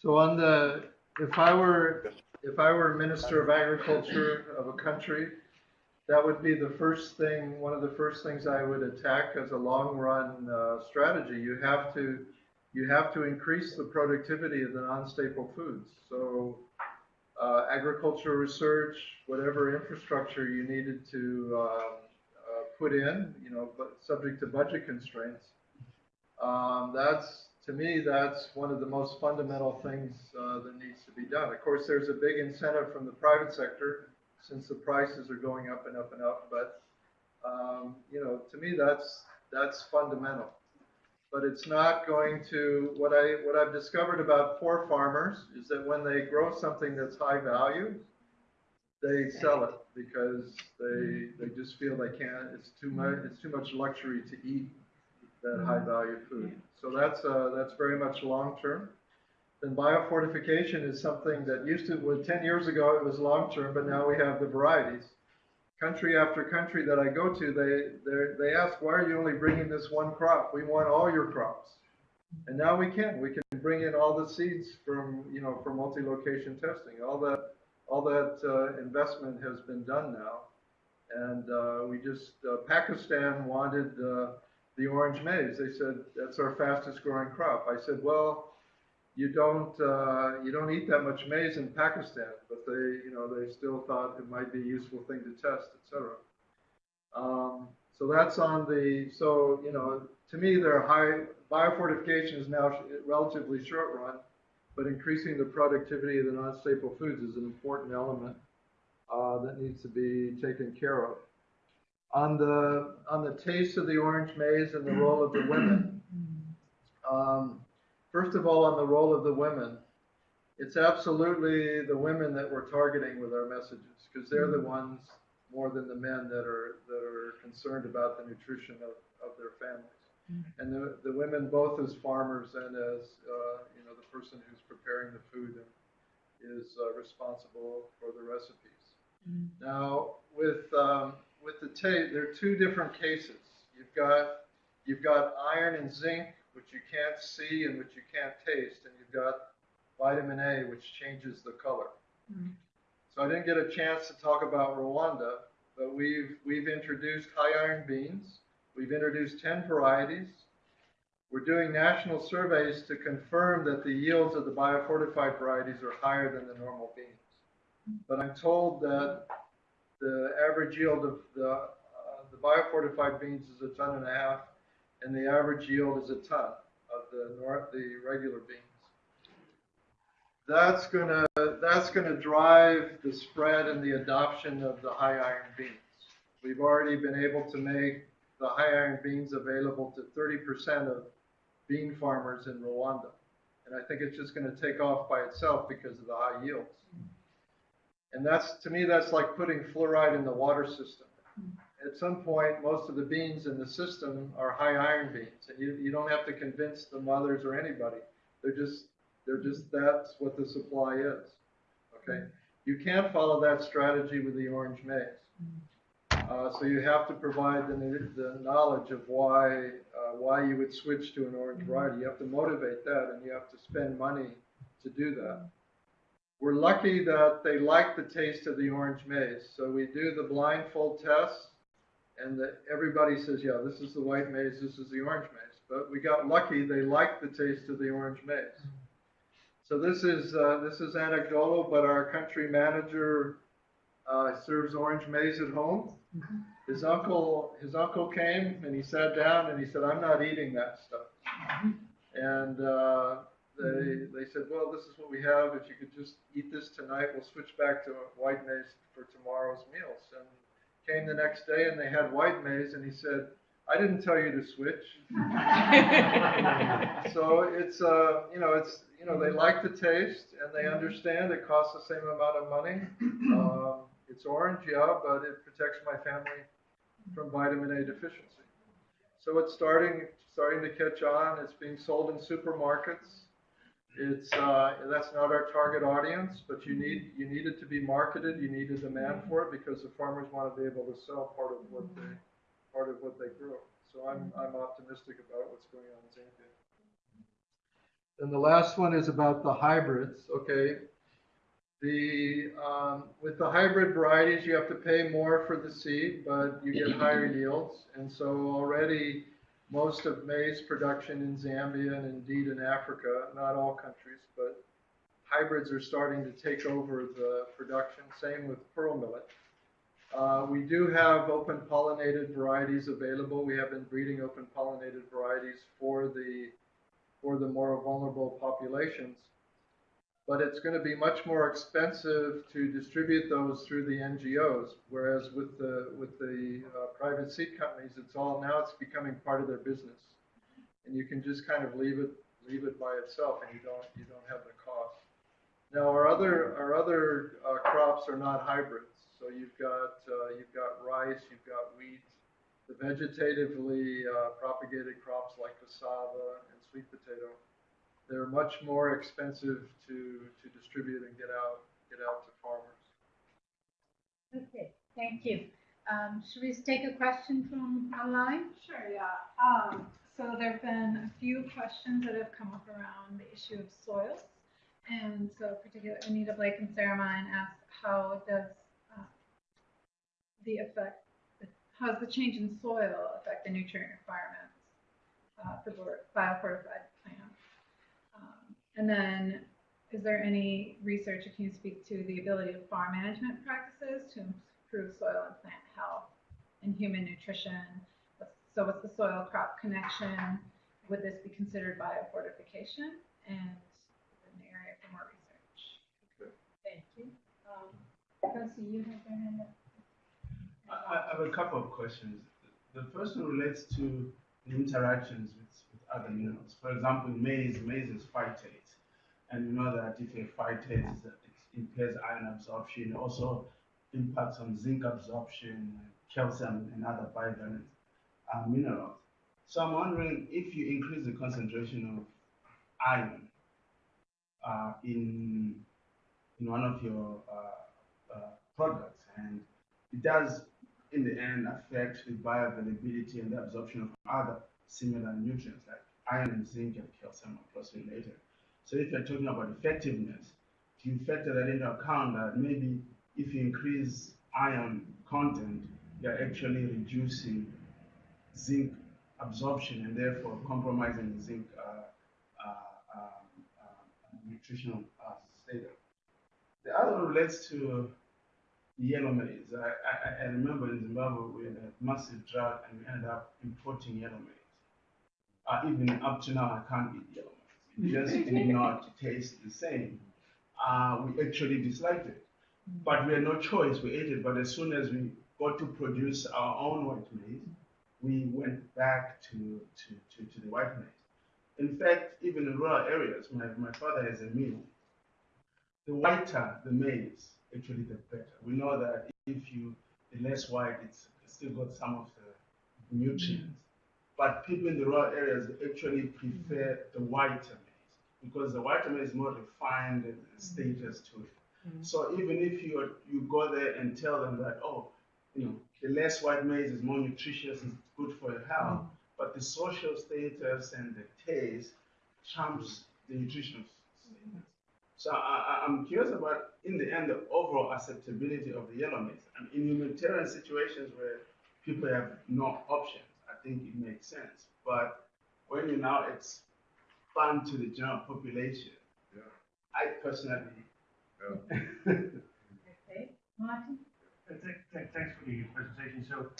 So on the, if I were, if I were Minister of Agriculture of a country, that would be the first thing, one of the first things I would attack as a long-run uh, strategy. You have to, you have to increase the productivity of the non-staple foods. So uh, agricultural research, whatever infrastructure you needed to um, uh, put in, you know, but subject to budget constraints, um, that's, to me, that's one of the most fundamental things uh, that needs to be done. Of course, there's a big incentive from the private sector since the prices are going up and up and up. But um, you know, to me, that's that's fundamental. But it's not going to what I what I've discovered about poor farmers is that when they grow something that's high value, they sell it because they they just feel they can't. It's too much. It's too much luxury to eat that high value food. So that's uh, that's very much long term. Then biofortification is something that used to, well, 10 years ago it was long term, but now we have the varieties. Country after country that I go to, they they they ask, why are you only bringing this one crop? We want all your crops. And now we can. We can bring in all the seeds from you know for multi-location testing. All that all that uh, investment has been done now, and uh, we just uh, Pakistan wanted. Uh, the orange maize. They said that's our fastest growing crop. I said, well, you don't uh, you don't eat that much maize in Pakistan, but they you know they still thought it might be a useful thing to test, etc. Um, so that's on the so you know to me they're high biofortification is now relatively short run, but increasing the productivity of the non-staple foods is an important element uh, that needs to be taken care of on the on the taste of the orange maize and the role of the women. Um, first of all, on the role of the women, it's absolutely the women that we're targeting with our messages because they're the ones more than the men that are that are concerned about the nutrition of, of their families. And the, the women, both as farmers and as uh, you know the person who's preparing the food and is uh, responsible for the recipes. Now, with um, with the tape, there are two different cases. You've got you've got iron and zinc which you can't see and which you can't taste, and you've got vitamin A, which changes the color. So I didn't get a chance to talk about Rwanda, but we've, we've introduced high iron beans. We've introduced 10 varieties. We're doing national surveys to confirm that the yields of the biofortified varieties are higher than the normal beans. But I'm told that the average yield of the, uh, the biofortified beans is a ton and a half, and the average yield is a ton of the nor, the regular beans. That's gonna, that's gonna drive the spread and the adoption of the high iron beans. We've already been able to make the high iron beans available to thirty percent of bean farmers in Rwanda. And I think it's just gonna take off by itself because of the high yields. And that's, to me, that's like putting fluoride in the water system. At some point, most of the beans in the system are high iron beans, and you, you don't have to convince the mothers or anybody. They're just, they're just, that's what the supply is. Okay? You can't follow that strategy with the orange maize. Uh, so you have to provide the, the knowledge of why, uh, why you would switch to an orange variety. You have to motivate that, and you have to spend money to do that. We're lucky that they like the taste of the orange maize. So we do the blindfold test, and the, everybody says, yeah, this is the white maize, this is the orange maize. But we got lucky; they liked the taste of the orange maize. So this is uh, this is anecdotal, but our country manager uh, serves orange maize at home. His uncle his uncle came and he sat down and he said, "I'm not eating that stuff." And uh, they they said, "Well, this is what we have. If you could just eat this tonight, we'll switch back to white maize for tomorrow's meals." And came the next day and they had white maize, and he said, "I didn't tell you to switch." so it's uh you know it's you know they like the taste and they understand it costs the same amount of money. Um, it's orange, yeah, but it protects my family from vitamin A deficiency. So it's starting starting to catch on. It's being sold in supermarkets. It's uh, that's not our target audience, but you need you need it to be marketed. You need a demand for it because the farmers want to be able to sell part of what they part of what they grow. So I'm I'm optimistic about what's going on in Zambia. And the last one is about the hybrids. Okay, the um, with the hybrid varieties, you have to pay more for the seed, but you get higher yields. And so already most of maize production in Zambia and indeed in Africa, not all countries, but hybrids are starting to take over the production. Same with pearl millet. Uh, we do have open pollinated varieties available. We have been breeding open pollinated varieties for the for the more vulnerable populations. But it's going to be much more expensive to distribute those through the NGOs, whereas with the with the uh, private seed companies, it's all now it's becoming part of their business, and you can just kind of leave it leave it by itself, and you don't you don't have the cost. Now our other our other uh, crops are not hybrids, so you've got uh, you've got rice, you've got wheat, the vegetatively uh, propagated crops like cassava and sweet potato they're much more expensive to, to distribute and get out get out to farmers. Okay, thank you. Um, should we take a question from online? Sure, yeah. Um, so there have been a few questions that have come up around the issue of soils. And so particularly Anita Blake and Sarah Mine asked how does uh, the effect, how does the change in soil affect the nutrient requirements uh, for biofortified plants? And then is there any research that can you speak to the ability of farm management practices to improve soil and plant health and human nutrition? So what's the soil crop connection? Would this be considered biofortification? And an area for more research. Thank you. Um, Kelsey, you have your hand up. I, I have a couple of questions. The first one relates to the interactions with, with other minerals. For example, maize, maize is phytate. And you know that if a phytate, impairs iron absorption, also impacts on zinc absorption, calcium, and other bivalent uh, minerals. So I'm wondering if you increase the concentration of iron uh, in, in one of your uh, uh, products, and it does in the end affect the bioavailability and the absorption of other similar nutrients like iron and zinc and calcium are closely related. So if you're talking about effectiveness, you factor that into account that maybe if you increase iron content, you're actually reducing zinc absorption and therefore compromising zinc uh, uh, uh, nutritional uh, status. The other relates to yellow maize. I, I, I remember in Zimbabwe we had a massive drought and we ended up importing yellow maize. Uh, even up to now, I can't eat yellow maize. It just did not taste the same. Uh, we actually disliked it, but we had no choice. We ate it. But as soon as we got to produce our own white maize, we went back to, to, to, to the white maize. In fact, even in rural areas, my, my father has a mill. The whiter the maize, actually the better. We know that if you, the less white, it's, it's still got some of the nutrients. But people in the rural areas actually prefer the whiter maize because the whiter maize is more refined and status to it. Mm-hmm. So even if you you go there and tell them that oh, you know, the less white maize is more nutritious, it's good for your health, mm-hmm. but the social status and the taste trumps the nutritional status. So I, I, I'm curious about, in the end, the overall acceptability of the yellow maize. I And in humanitarian situations where people have no options, I think it makes sense. But when you now expand to the general population, Yeah. I personally, Okay, Martin? Uh, thank- thank- Thanks for the presentation. So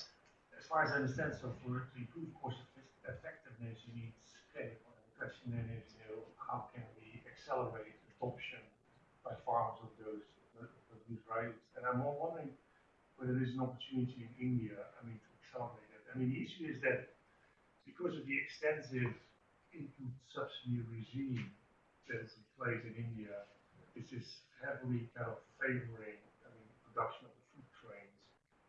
as far as I understand, so for to improve cost effectiveness, you need scale. And The question then is, you know, how can we accelerate adoption by farmers of those, of those varieties? And I'm wondering whether there's an opportunity in India, I mean, to accelerate it. I mean, the issue is that because of the extensive input subsidy regime that is in place in India, this is heavily kind of favoring, I mean, production of the food grains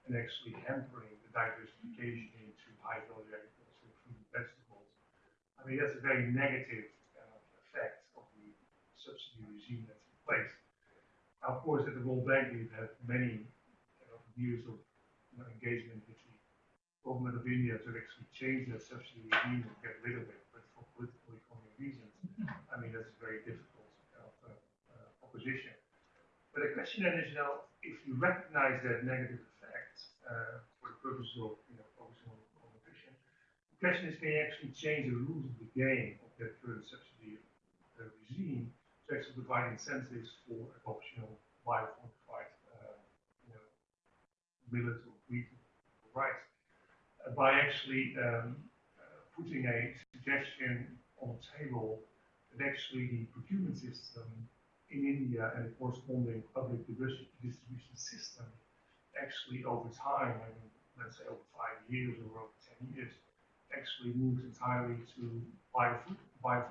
and actually hampering the diversification into high value agriculture, fruit and vegetables. I mean, that's a very negative of effect of the subsidy regime that's in place. Now, of course, at the World Bank, we've had many kind of years of you know, engagement with government of India to actually change that subsidy regime and get rid of it, but for political economic reasons, I mean, that's very difficult uh, uh, proposition. But the question then is, now, if you recognize that negative effect uh, for the purposes of, you know, focusing on, on the question is, can you actually change the rules of the game of that current subsidy uh, regime to actually provide incentives for adoption of biofortified, uh, you know, millet or wheat or rice, by actually um, putting a suggestion on the table that actually the procurement system in India and the corresponding public distribution system actually over time, I mean, let's say over five years or over 10 years, actually moves entirely to biofortified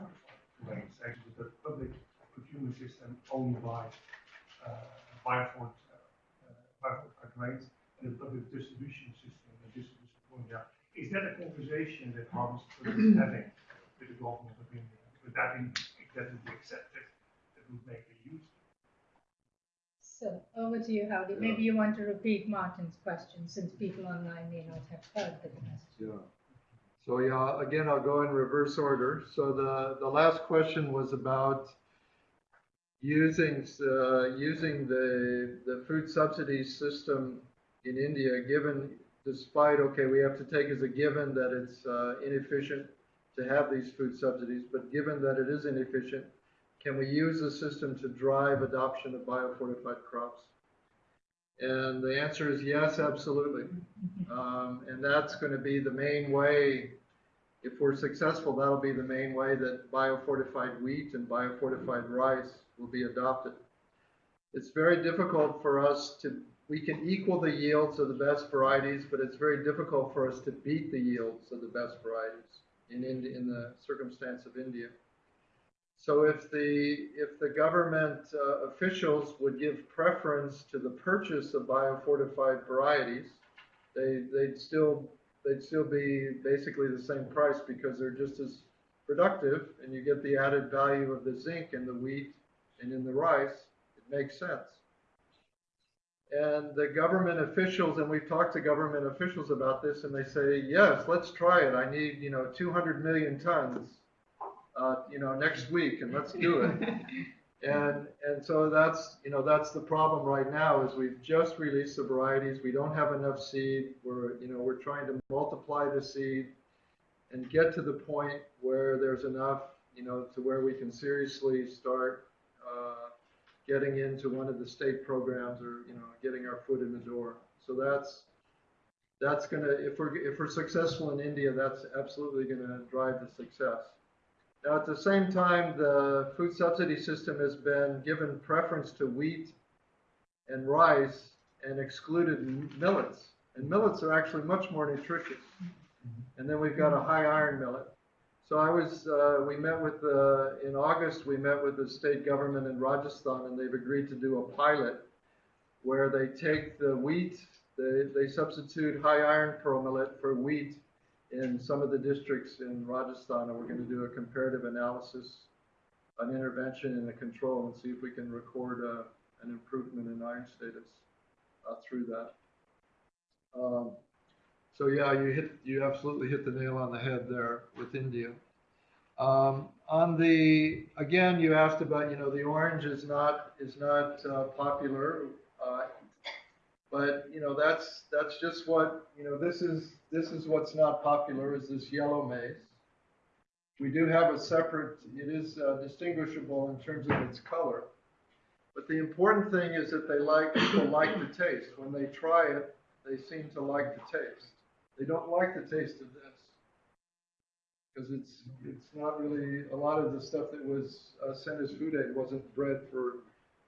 grains. Actually, the public procurement system only buys uh, uh, uh, grains and the public distribution system, point out. Is that a conversation that Harvest is having with the government of India? Would that be, that would be accepted, that would make a use? So over to you, Howdy. Maybe you want to repeat Martin's question since people online may not have heard the question. Yeah. So yeah, again, I'll go in reverse order. So the, the last question was about using, uh, using the, the food subsidy system in India, given, despite, okay, we have to take as a given that it's uh, inefficient to have these food subsidies, but given that it is inefficient, can we use the system to drive adoption of biofortified crops? And the answer is yes, absolutely. Um, and that's going to be the main way, if we're successful, that'll be the main way that biofortified wheat and biofortified rice will be adopted. It's very difficult for us to, we can equal the yields of the best varieties, but it's very difficult for us to beat the yields of the best varieties in, in, in the circumstance of India. So if the if the government uh, officials would give preference to the purchase of biofortified varieties, they they'd still they'd still be basically the same price because they're just as productive, and you get the added value of the zinc in the wheat and in the rice. It makes sense. And the government officials, and we've talked to government officials about this, and they say, yes, let's try it. I need, you know, 200 million tons uh, you know, next week and let's do it. And, and so that's, you know, that's the problem right now is we've just released the varieties. We don't have enough seed. We're, you know, we're trying to multiply the seed and get to the point where there's enough, you know, to where we can seriously start, uh, getting into one of the state programs or, you know, getting our foot in the door. So that's, that's gonna, if we're, if we're successful in India, that's absolutely gonna drive the success. Now, at the same time, the food subsidy system has been given preference to wheat and rice and excluded millets. And millets are actually much more nutritious. Mm-hmm. And then we've got a high iron millet. So I was, uh, we met with the, in August, we met with the state government in Rajasthan and they've agreed to do a pilot where they take the wheat, they, they substitute high iron pearl millet for wheat in some of the districts in Rajasthan, and we're going to do a comparative analysis, an intervention and a control, and see if we can record uh, an improvement in iron status uh, through that. Um, so yeah, you hit, you absolutely hit the nail on the head there with India. Um, on the, again, you asked about, you know, the orange is not, is not uh, popular. Uh, but, you know, that's, that's just what, you know, this is, this is what's not popular is this yellow maize. We do have a separate, it is uh, distinguishable in terms of its color. But the important thing is that they like, like the taste. When they try it, they seem to like the taste. They don't like the taste of this. Because it's, it's not really, a lot of the stuff that was uh, sent as food aid wasn't bred for,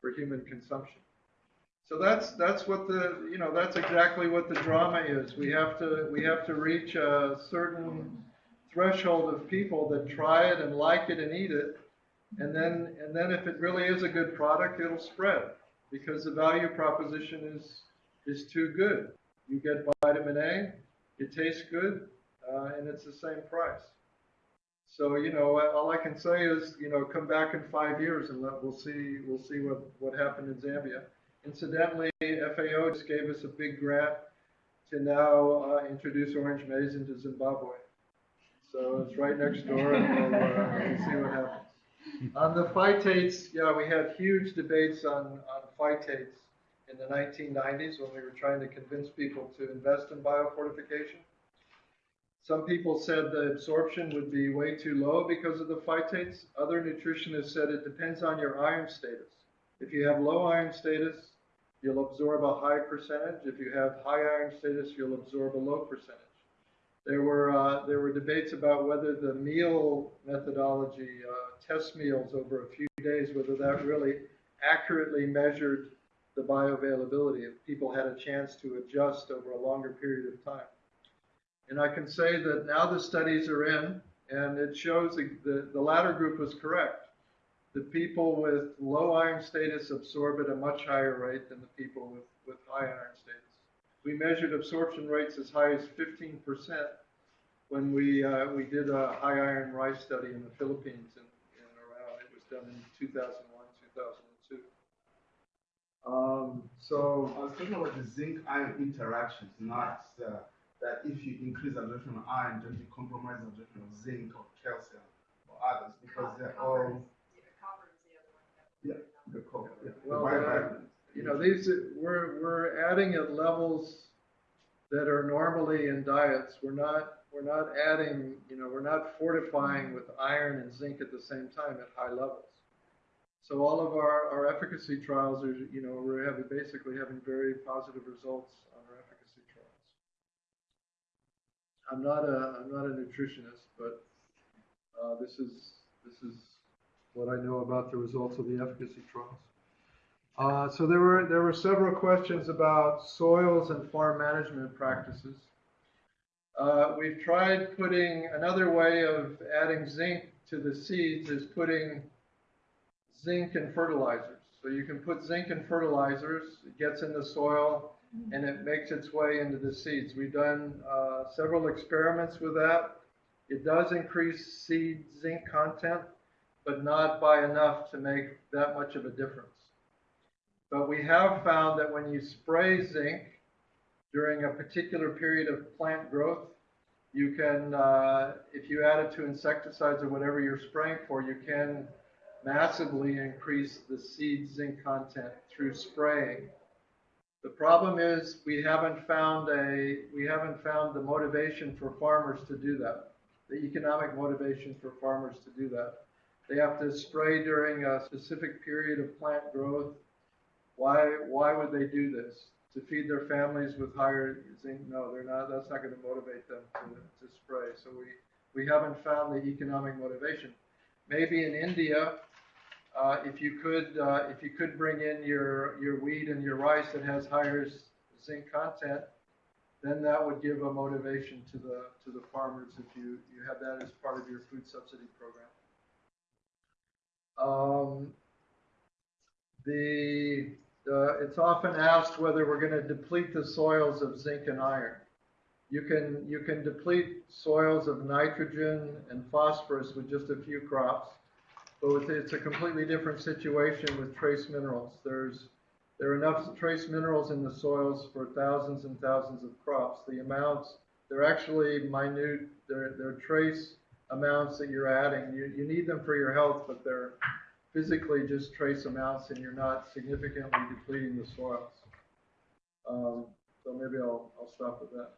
for human consumption. So that's, that's what the, you know, that's exactly what the drama is. We have to, we have to reach a certain threshold of people that try it and like it and eat it. And then, and then if it really is a good product, it'll spread because the value proposition is, is too good. You get vitamin A, it tastes good, uh, and it's the same price. So, you know, all I can say is, you know, come back in five years and let, we'll see, we'll see what, what happened in Zambia. Incidentally, FAO just gave us a big grant to now uh, introduce orange maize into Zimbabwe. So it's right next door, and we'll, uh, we'll see what happens. On the phytates, yeah, we had huge debates on, on phytates in the 1990s when we were trying to convince people to invest in biofortification. Some people said the absorption would be way too low because of the phytates. Other nutritionists said it depends on your iron status. If you have low iron status, you'll absorb a high percentage. If you have high iron status, you'll absorb a low percentage. There were, uh, there were debates about whether the meal methodology, uh, test meals over a few days, whether that really accurately measured the bioavailability, if people had a chance to adjust over a longer period of time. And I can say that now the studies are in, and it shows the, the, latter group was correct. The people with low iron status absorb at a much higher rate than the people with, with high iron status. We measured absorption rates as high as 15% when we, uh, we did a high iron rice study in the Philippines and, and around. It was done in 2001, 2002. Um, so I was talking about the zinc iron interactions, not uh, that if you increase absorption of iron, don't you compromise absorption of zinc or calcium or others because they're all. Yeah, the copper. Yeah, the Well, biovitamins. you know, these, we're, we're adding at levels that are normally in diets. We're not, we're not adding, you know, we're not fortifying with iron and zinc at the same time at high levels. So all of our, our efficacy trials are, you know, we're having, basically having very positive results on our efficacy trials. I'm not a, I'm not a nutritionist, but, uh, this is, this is what I know about the results of the efficacy trials. Uh, so there were there were several questions about soils and farm management practices. Uh, we've tried putting another way of adding zinc to the seeds is putting zinc in fertilizers. So you can put zinc in fertilizers, it gets in the soil, and it makes its way into the seeds. We've done uh, several experiments with that. It does increase seed zinc content, but not by enough to make that much of a difference. But we have found that when you spray zinc during a particular period of plant growth, You can, uh, if you add it to insecticides or whatever you're spraying for, you can massively increase the seed zinc content through spraying. The problem is we haven't found a, we haven't found the motivation for farmers to do that. The economic motivation for farmers to do that. They have to spray during a specific period of plant growth. Why, why would they do this? To feed their families with higher zinc? No, they're not, that's not gonna motivate them to, to spray. So we, we haven't found the economic motivation. Maybe in India, uh, if you could, uh, if you could bring in your, your wheat and your rice that has higher zinc content, then that would give a motivation to the, to the farmers if you, you have that as part of your food subsidy program. Um, the, uh, it's often asked whether we're gonna deplete the soils of zinc and iron. You can, you can deplete soils of nitrogen and phosphorus with just a few crops. But it's, it's a completely different situation with trace minerals. There's, there are enough trace minerals in the soils for thousands and thousands of crops. The amounts, they're actually minute, they're, they're trace amounts that you're adding. You, you need them for your health, but they're physically just trace amounts and you're not significantly depleting the soils. Um, so maybe I'll, I'll stop with that.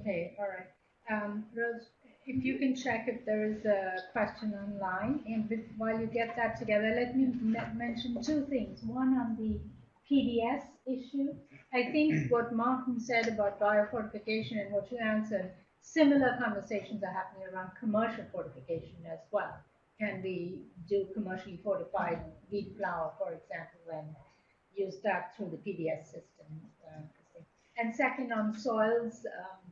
Okay, all right. Um, Rose, if you can check if there is a question online, and with- while you get that together, let me me- mention two things. One on the PDS issue. I think what Martin said about biofortification and what you answered, similar conversations are happening around commercial fortification as well. Can we do commercially fortified wheat flour, for example, and use that through the PDS system? uh, And second, on soils, um,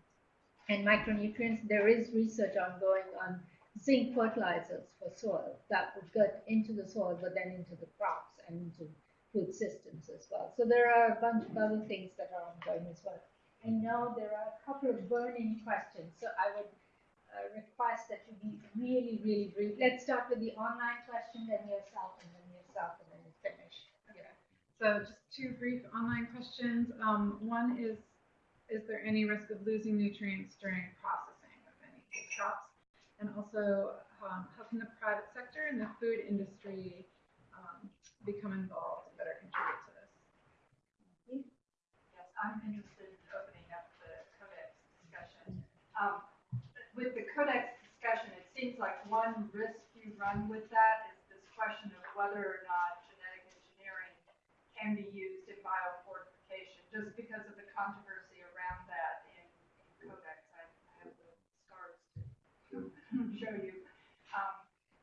and micronutrients, there is research ongoing on zinc fertilizers for soil that would get into the soil, but then into the crops and into food systems as well. So there are a bunch of other things that are ongoing as well. I know there are a couple of burning questions, so I would uh, request that you be really, really brief. Let's start with the online question, then yourself, and then yourself, and then you finish. Okay. So just two brief online questions. Um, one is, is there any risk of losing nutrients during processing of any of these crops? And also, um, how can the private sector and the food industry um, become involved and better contribute to this? Yes, I'm interested in opening up the codex discussion. Um, with the codex discussion, it seems like one risk you run with that is this question of whether or not genetic engineering can be used in biofortification, just because of the controversy around that in, in codex. I, I have the scars to show you. Um,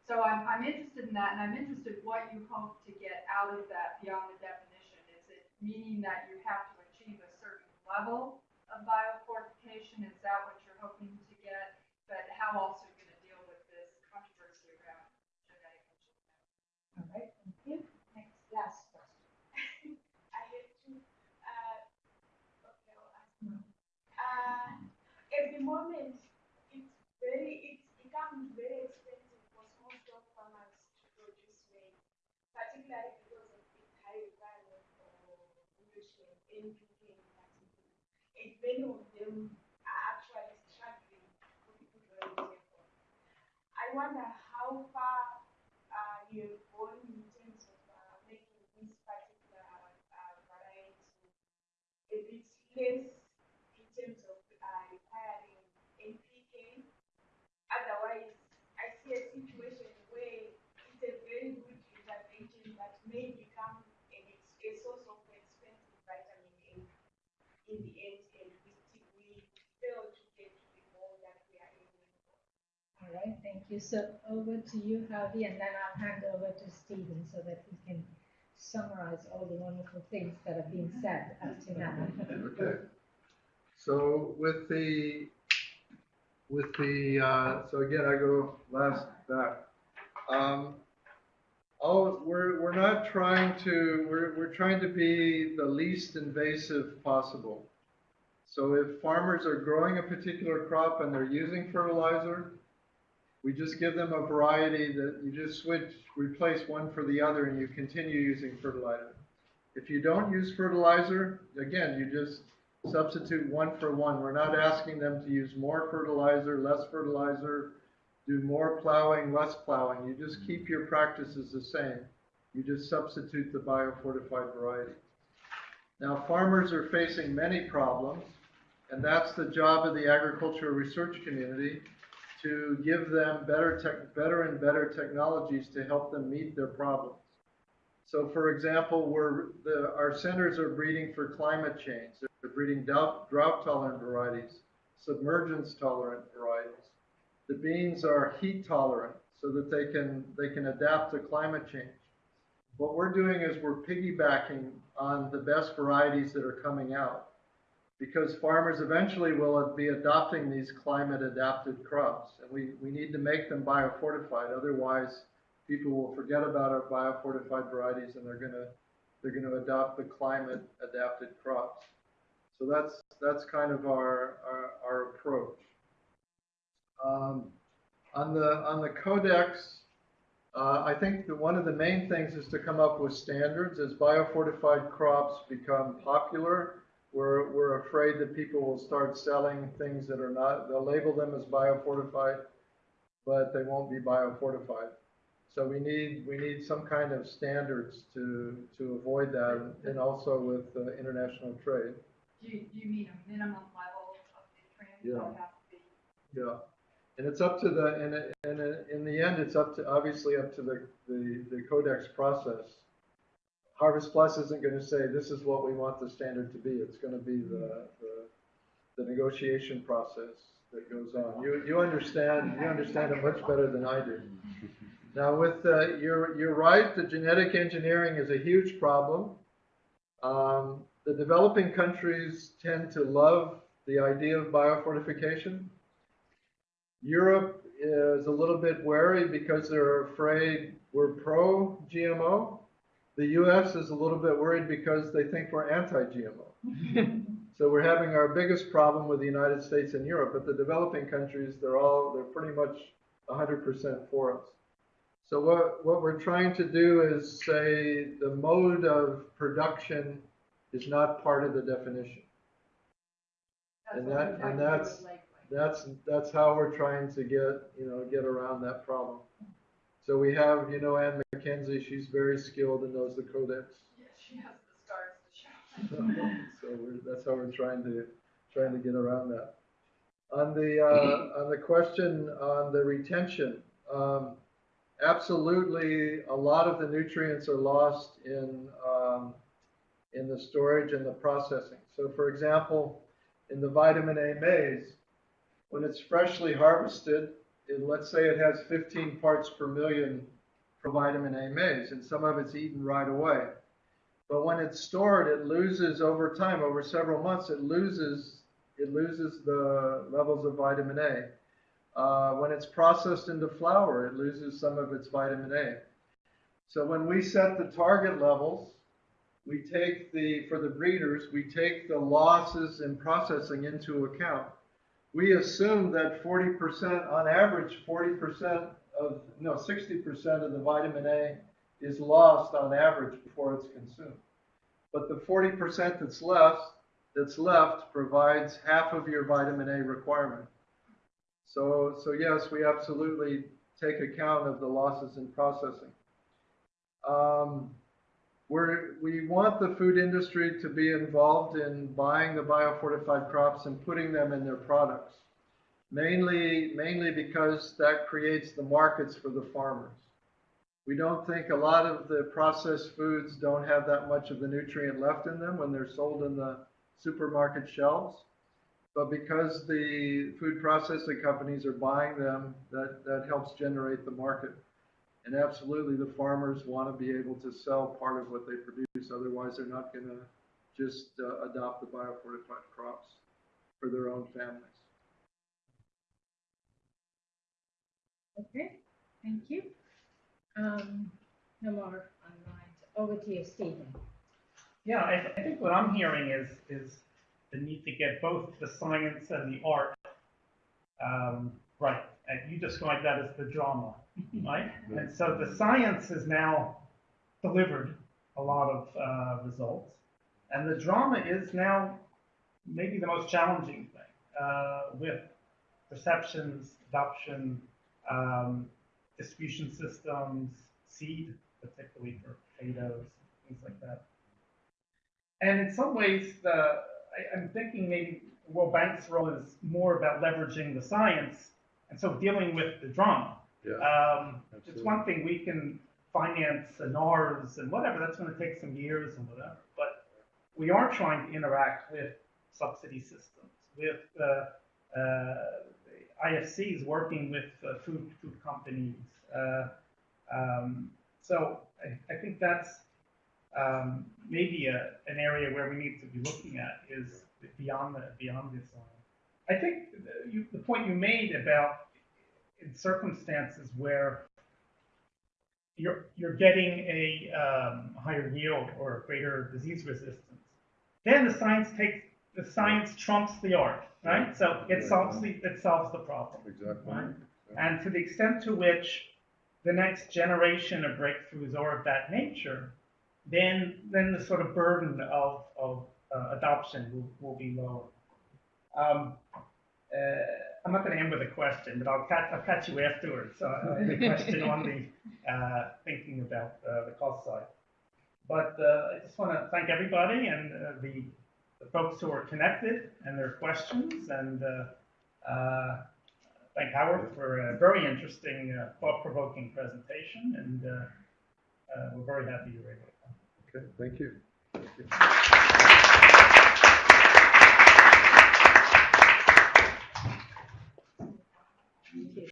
so I'm, I'm interested in that, and I'm interested what you hope to get out of that beyond the definition. Is it meaning that you have to achieve a certain level of biofortification? Is that what you're hoping to get? But how else are you going to deal with this controversy around genetic engineering? All right, thank you. Next, last question. I have to, uh, okay, I'll ask now. Uh, at the moment, it's very, it's become very expensive for small scale farmers to produce maize, particularly because of the high requirement for nutrients, NPK in particular. And many of them are actually struggling to on the table. I wonder how far uh, you have gone in terms of uh, making this particular uh, variety a bit less in terms of uh, requiring NPK. Otherwise, I see a situation where it's a very good intervention that may become a, a source of expensive vitamin A in the end, and we, still- we fail to get to the goal that we are aiming for. All right, thank you. So over to you, Harvey, and then I'll hand over to Stephen so that we can summarize all the wonderful things that have been said up to now. Okay. So with the, with the, uh, so again, I go last back. Um, oh, we're, we're not trying to, we're, we're trying to be the least invasive possible. So if farmers are growing a particular crop and they're using fertilizer, we just give them a variety that you just switch, replace one for the other and you continue using fertilizer. If you don't use fertilizer, again, you just Substitute one for one. We're not asking them to use more fertilizer, less fertilizer, do more plowing, less plowing. You just keep your practices the same. You just substitute the biofortified variety. Now, farmers are facing many problems, and that's the job of the agricultural research community to give them better, tech, better and better technologies to help them meet their problems. So, for example, the, our centers are breeding for climate change. They're breeding drought-tolerant varieties, submergence-tolerant varieties. The beans are heat-tolerant so that they can, they can adapt to climate change. What we're doing is we're piggybacking on the best varieties that are coming out because farmers eventually will be adopting these climate adapted crops. And we, we need to make them biofortified otherwise people will forget about our biofortified varieties and they're going to they're to adopt the climate adapted crops. So that's that's kind of our our, our approach. Um, on the on the codex uh, I think that one of the main things is to come up with standards. As biofortified crops become popular we're, we're afraid that people will start selling things that are not, they'll label them as biofortified, but they won't be biofortified. So we need, we need some kind of standards to, to avoid that and also with uh, international trade. Do you, do you mean a minimum level of nutrients Yeah. that have to be? Yeah. And it's up to the, and, it- and it- in the end, it's up to, obviously up to the, the, the codex process. Harvest Plus isn't going to say, this is what we want the standard to be. It's going to be the, the, the negotiation process that goes on. You, you understand, you understand it much better than I do. Now with, uh, you're, you're right, the genetic engineering is a huge problem. Um, the developing countries tend to love the idea of biofortification. Europe is a little bit wary because they're afraid we're pro GMO. The US is a little bit worried because they think we're anti GMO. so we're having our biggest problem with the United States and Europe, but the developing countries, they're all, they're pretty much 100% for us. So what, what we're trying to do is say the mode of production is not part of the definition. And that, and that's, with labeling. that's, that's how we're trying to get, you know, get around that problem. So we have, you know, Ann McKenzie, she's very skilled and knows the codex. Yeah, she has the stars to show. So we're, that's how we're trying to, trying to get around that. On the, uh, on the question on the retention, um, absolutely, a lot of the nutrients are lost in, um, in the storage and the processing. So for example, in the vitamin A maize, when it's freshly harvested, it, let's say it has 15 parts per million for vitamin A maize, and some of it's eaten right away. But when it's stored, it loses over time, over several months, it loses it loses the levels of vitamin A. Uh, when it's processed into flour, it loses some of its vitamin A. So when we set the target levels, we take the for the breeders, we take the losses in processing into account. We assume that 40%, on average, 40% of no 60% of the vitamin A is lost on average before it's consumed. But the 40% that's left, that's left provides half of your vitamin A requirement. So, so yes, we absolutely take account of the losses in processing. Um, we're, we want the food industry to be involved in buying the biofortified crops and putting them in their products. Mainly, mainly because that creates the markets for the farmers. We don't think a lot of the processed foods don't have that much of the nutrient left in them when they're sold in the supermarket shelves. But because the food processing companies are buying them, that, that helps generate the market. And absolutely, the farmers want to be able to sell part of what they produce. Otherwise, they're not going to just uh, adopt the biofortified crops for their own families. Okay, thank you. Um, no more online. Over to you, Stephen. Yeah, I, I think what I'm hearing is is the need to get both the science and the art um, right. And you described that as the drama, right? And so the science has now delivered a lot of uh, results, and the drama is now maybe the most challenging thing uh, with perceptions, adoption, um, distribution systems, seed, particularly for potatoes, things like that. And in some ways, the, I, I'm thinking maybe World Bank's role is more about leveraging the science and so dealing with the drama. Yeah, Um, it's one thing we can finance and NARS and whatever, that's gonna take some years and whatever, but we are trying to interact with subsidy systems, with, uh, uh, IFCs working with uh, food, food companies. Uh, um, so I, I think that's, um, maybe a, an area where we need to be looking at is beyond the, beyond this line. I think the, you, the point you made about in circumstances where you're, you're getting a um, higher yield or greater disease resistance, then the science takes, the science trumps the art, right? So it solves the, it solves the problem. Exactly. Right? And to the extent to which the next generation of breakthroughs are of that nature, then, then the sort of burden of, of uh, adoption will, will be lower. Um, uh, I'm not going to end with a question, but I'll catch, I'll catch you afterwards. So have a question on the uh, thinking about uh, the cost side. But uh, I just want to thank everybody and uh, the, the folks who are connected and their questions, and uh, uh, thank Howarth for a very interesting, uh, thought-provoking presentation. And uh, uh, we're very happy you were able to come. Okay, thank you. Thank you.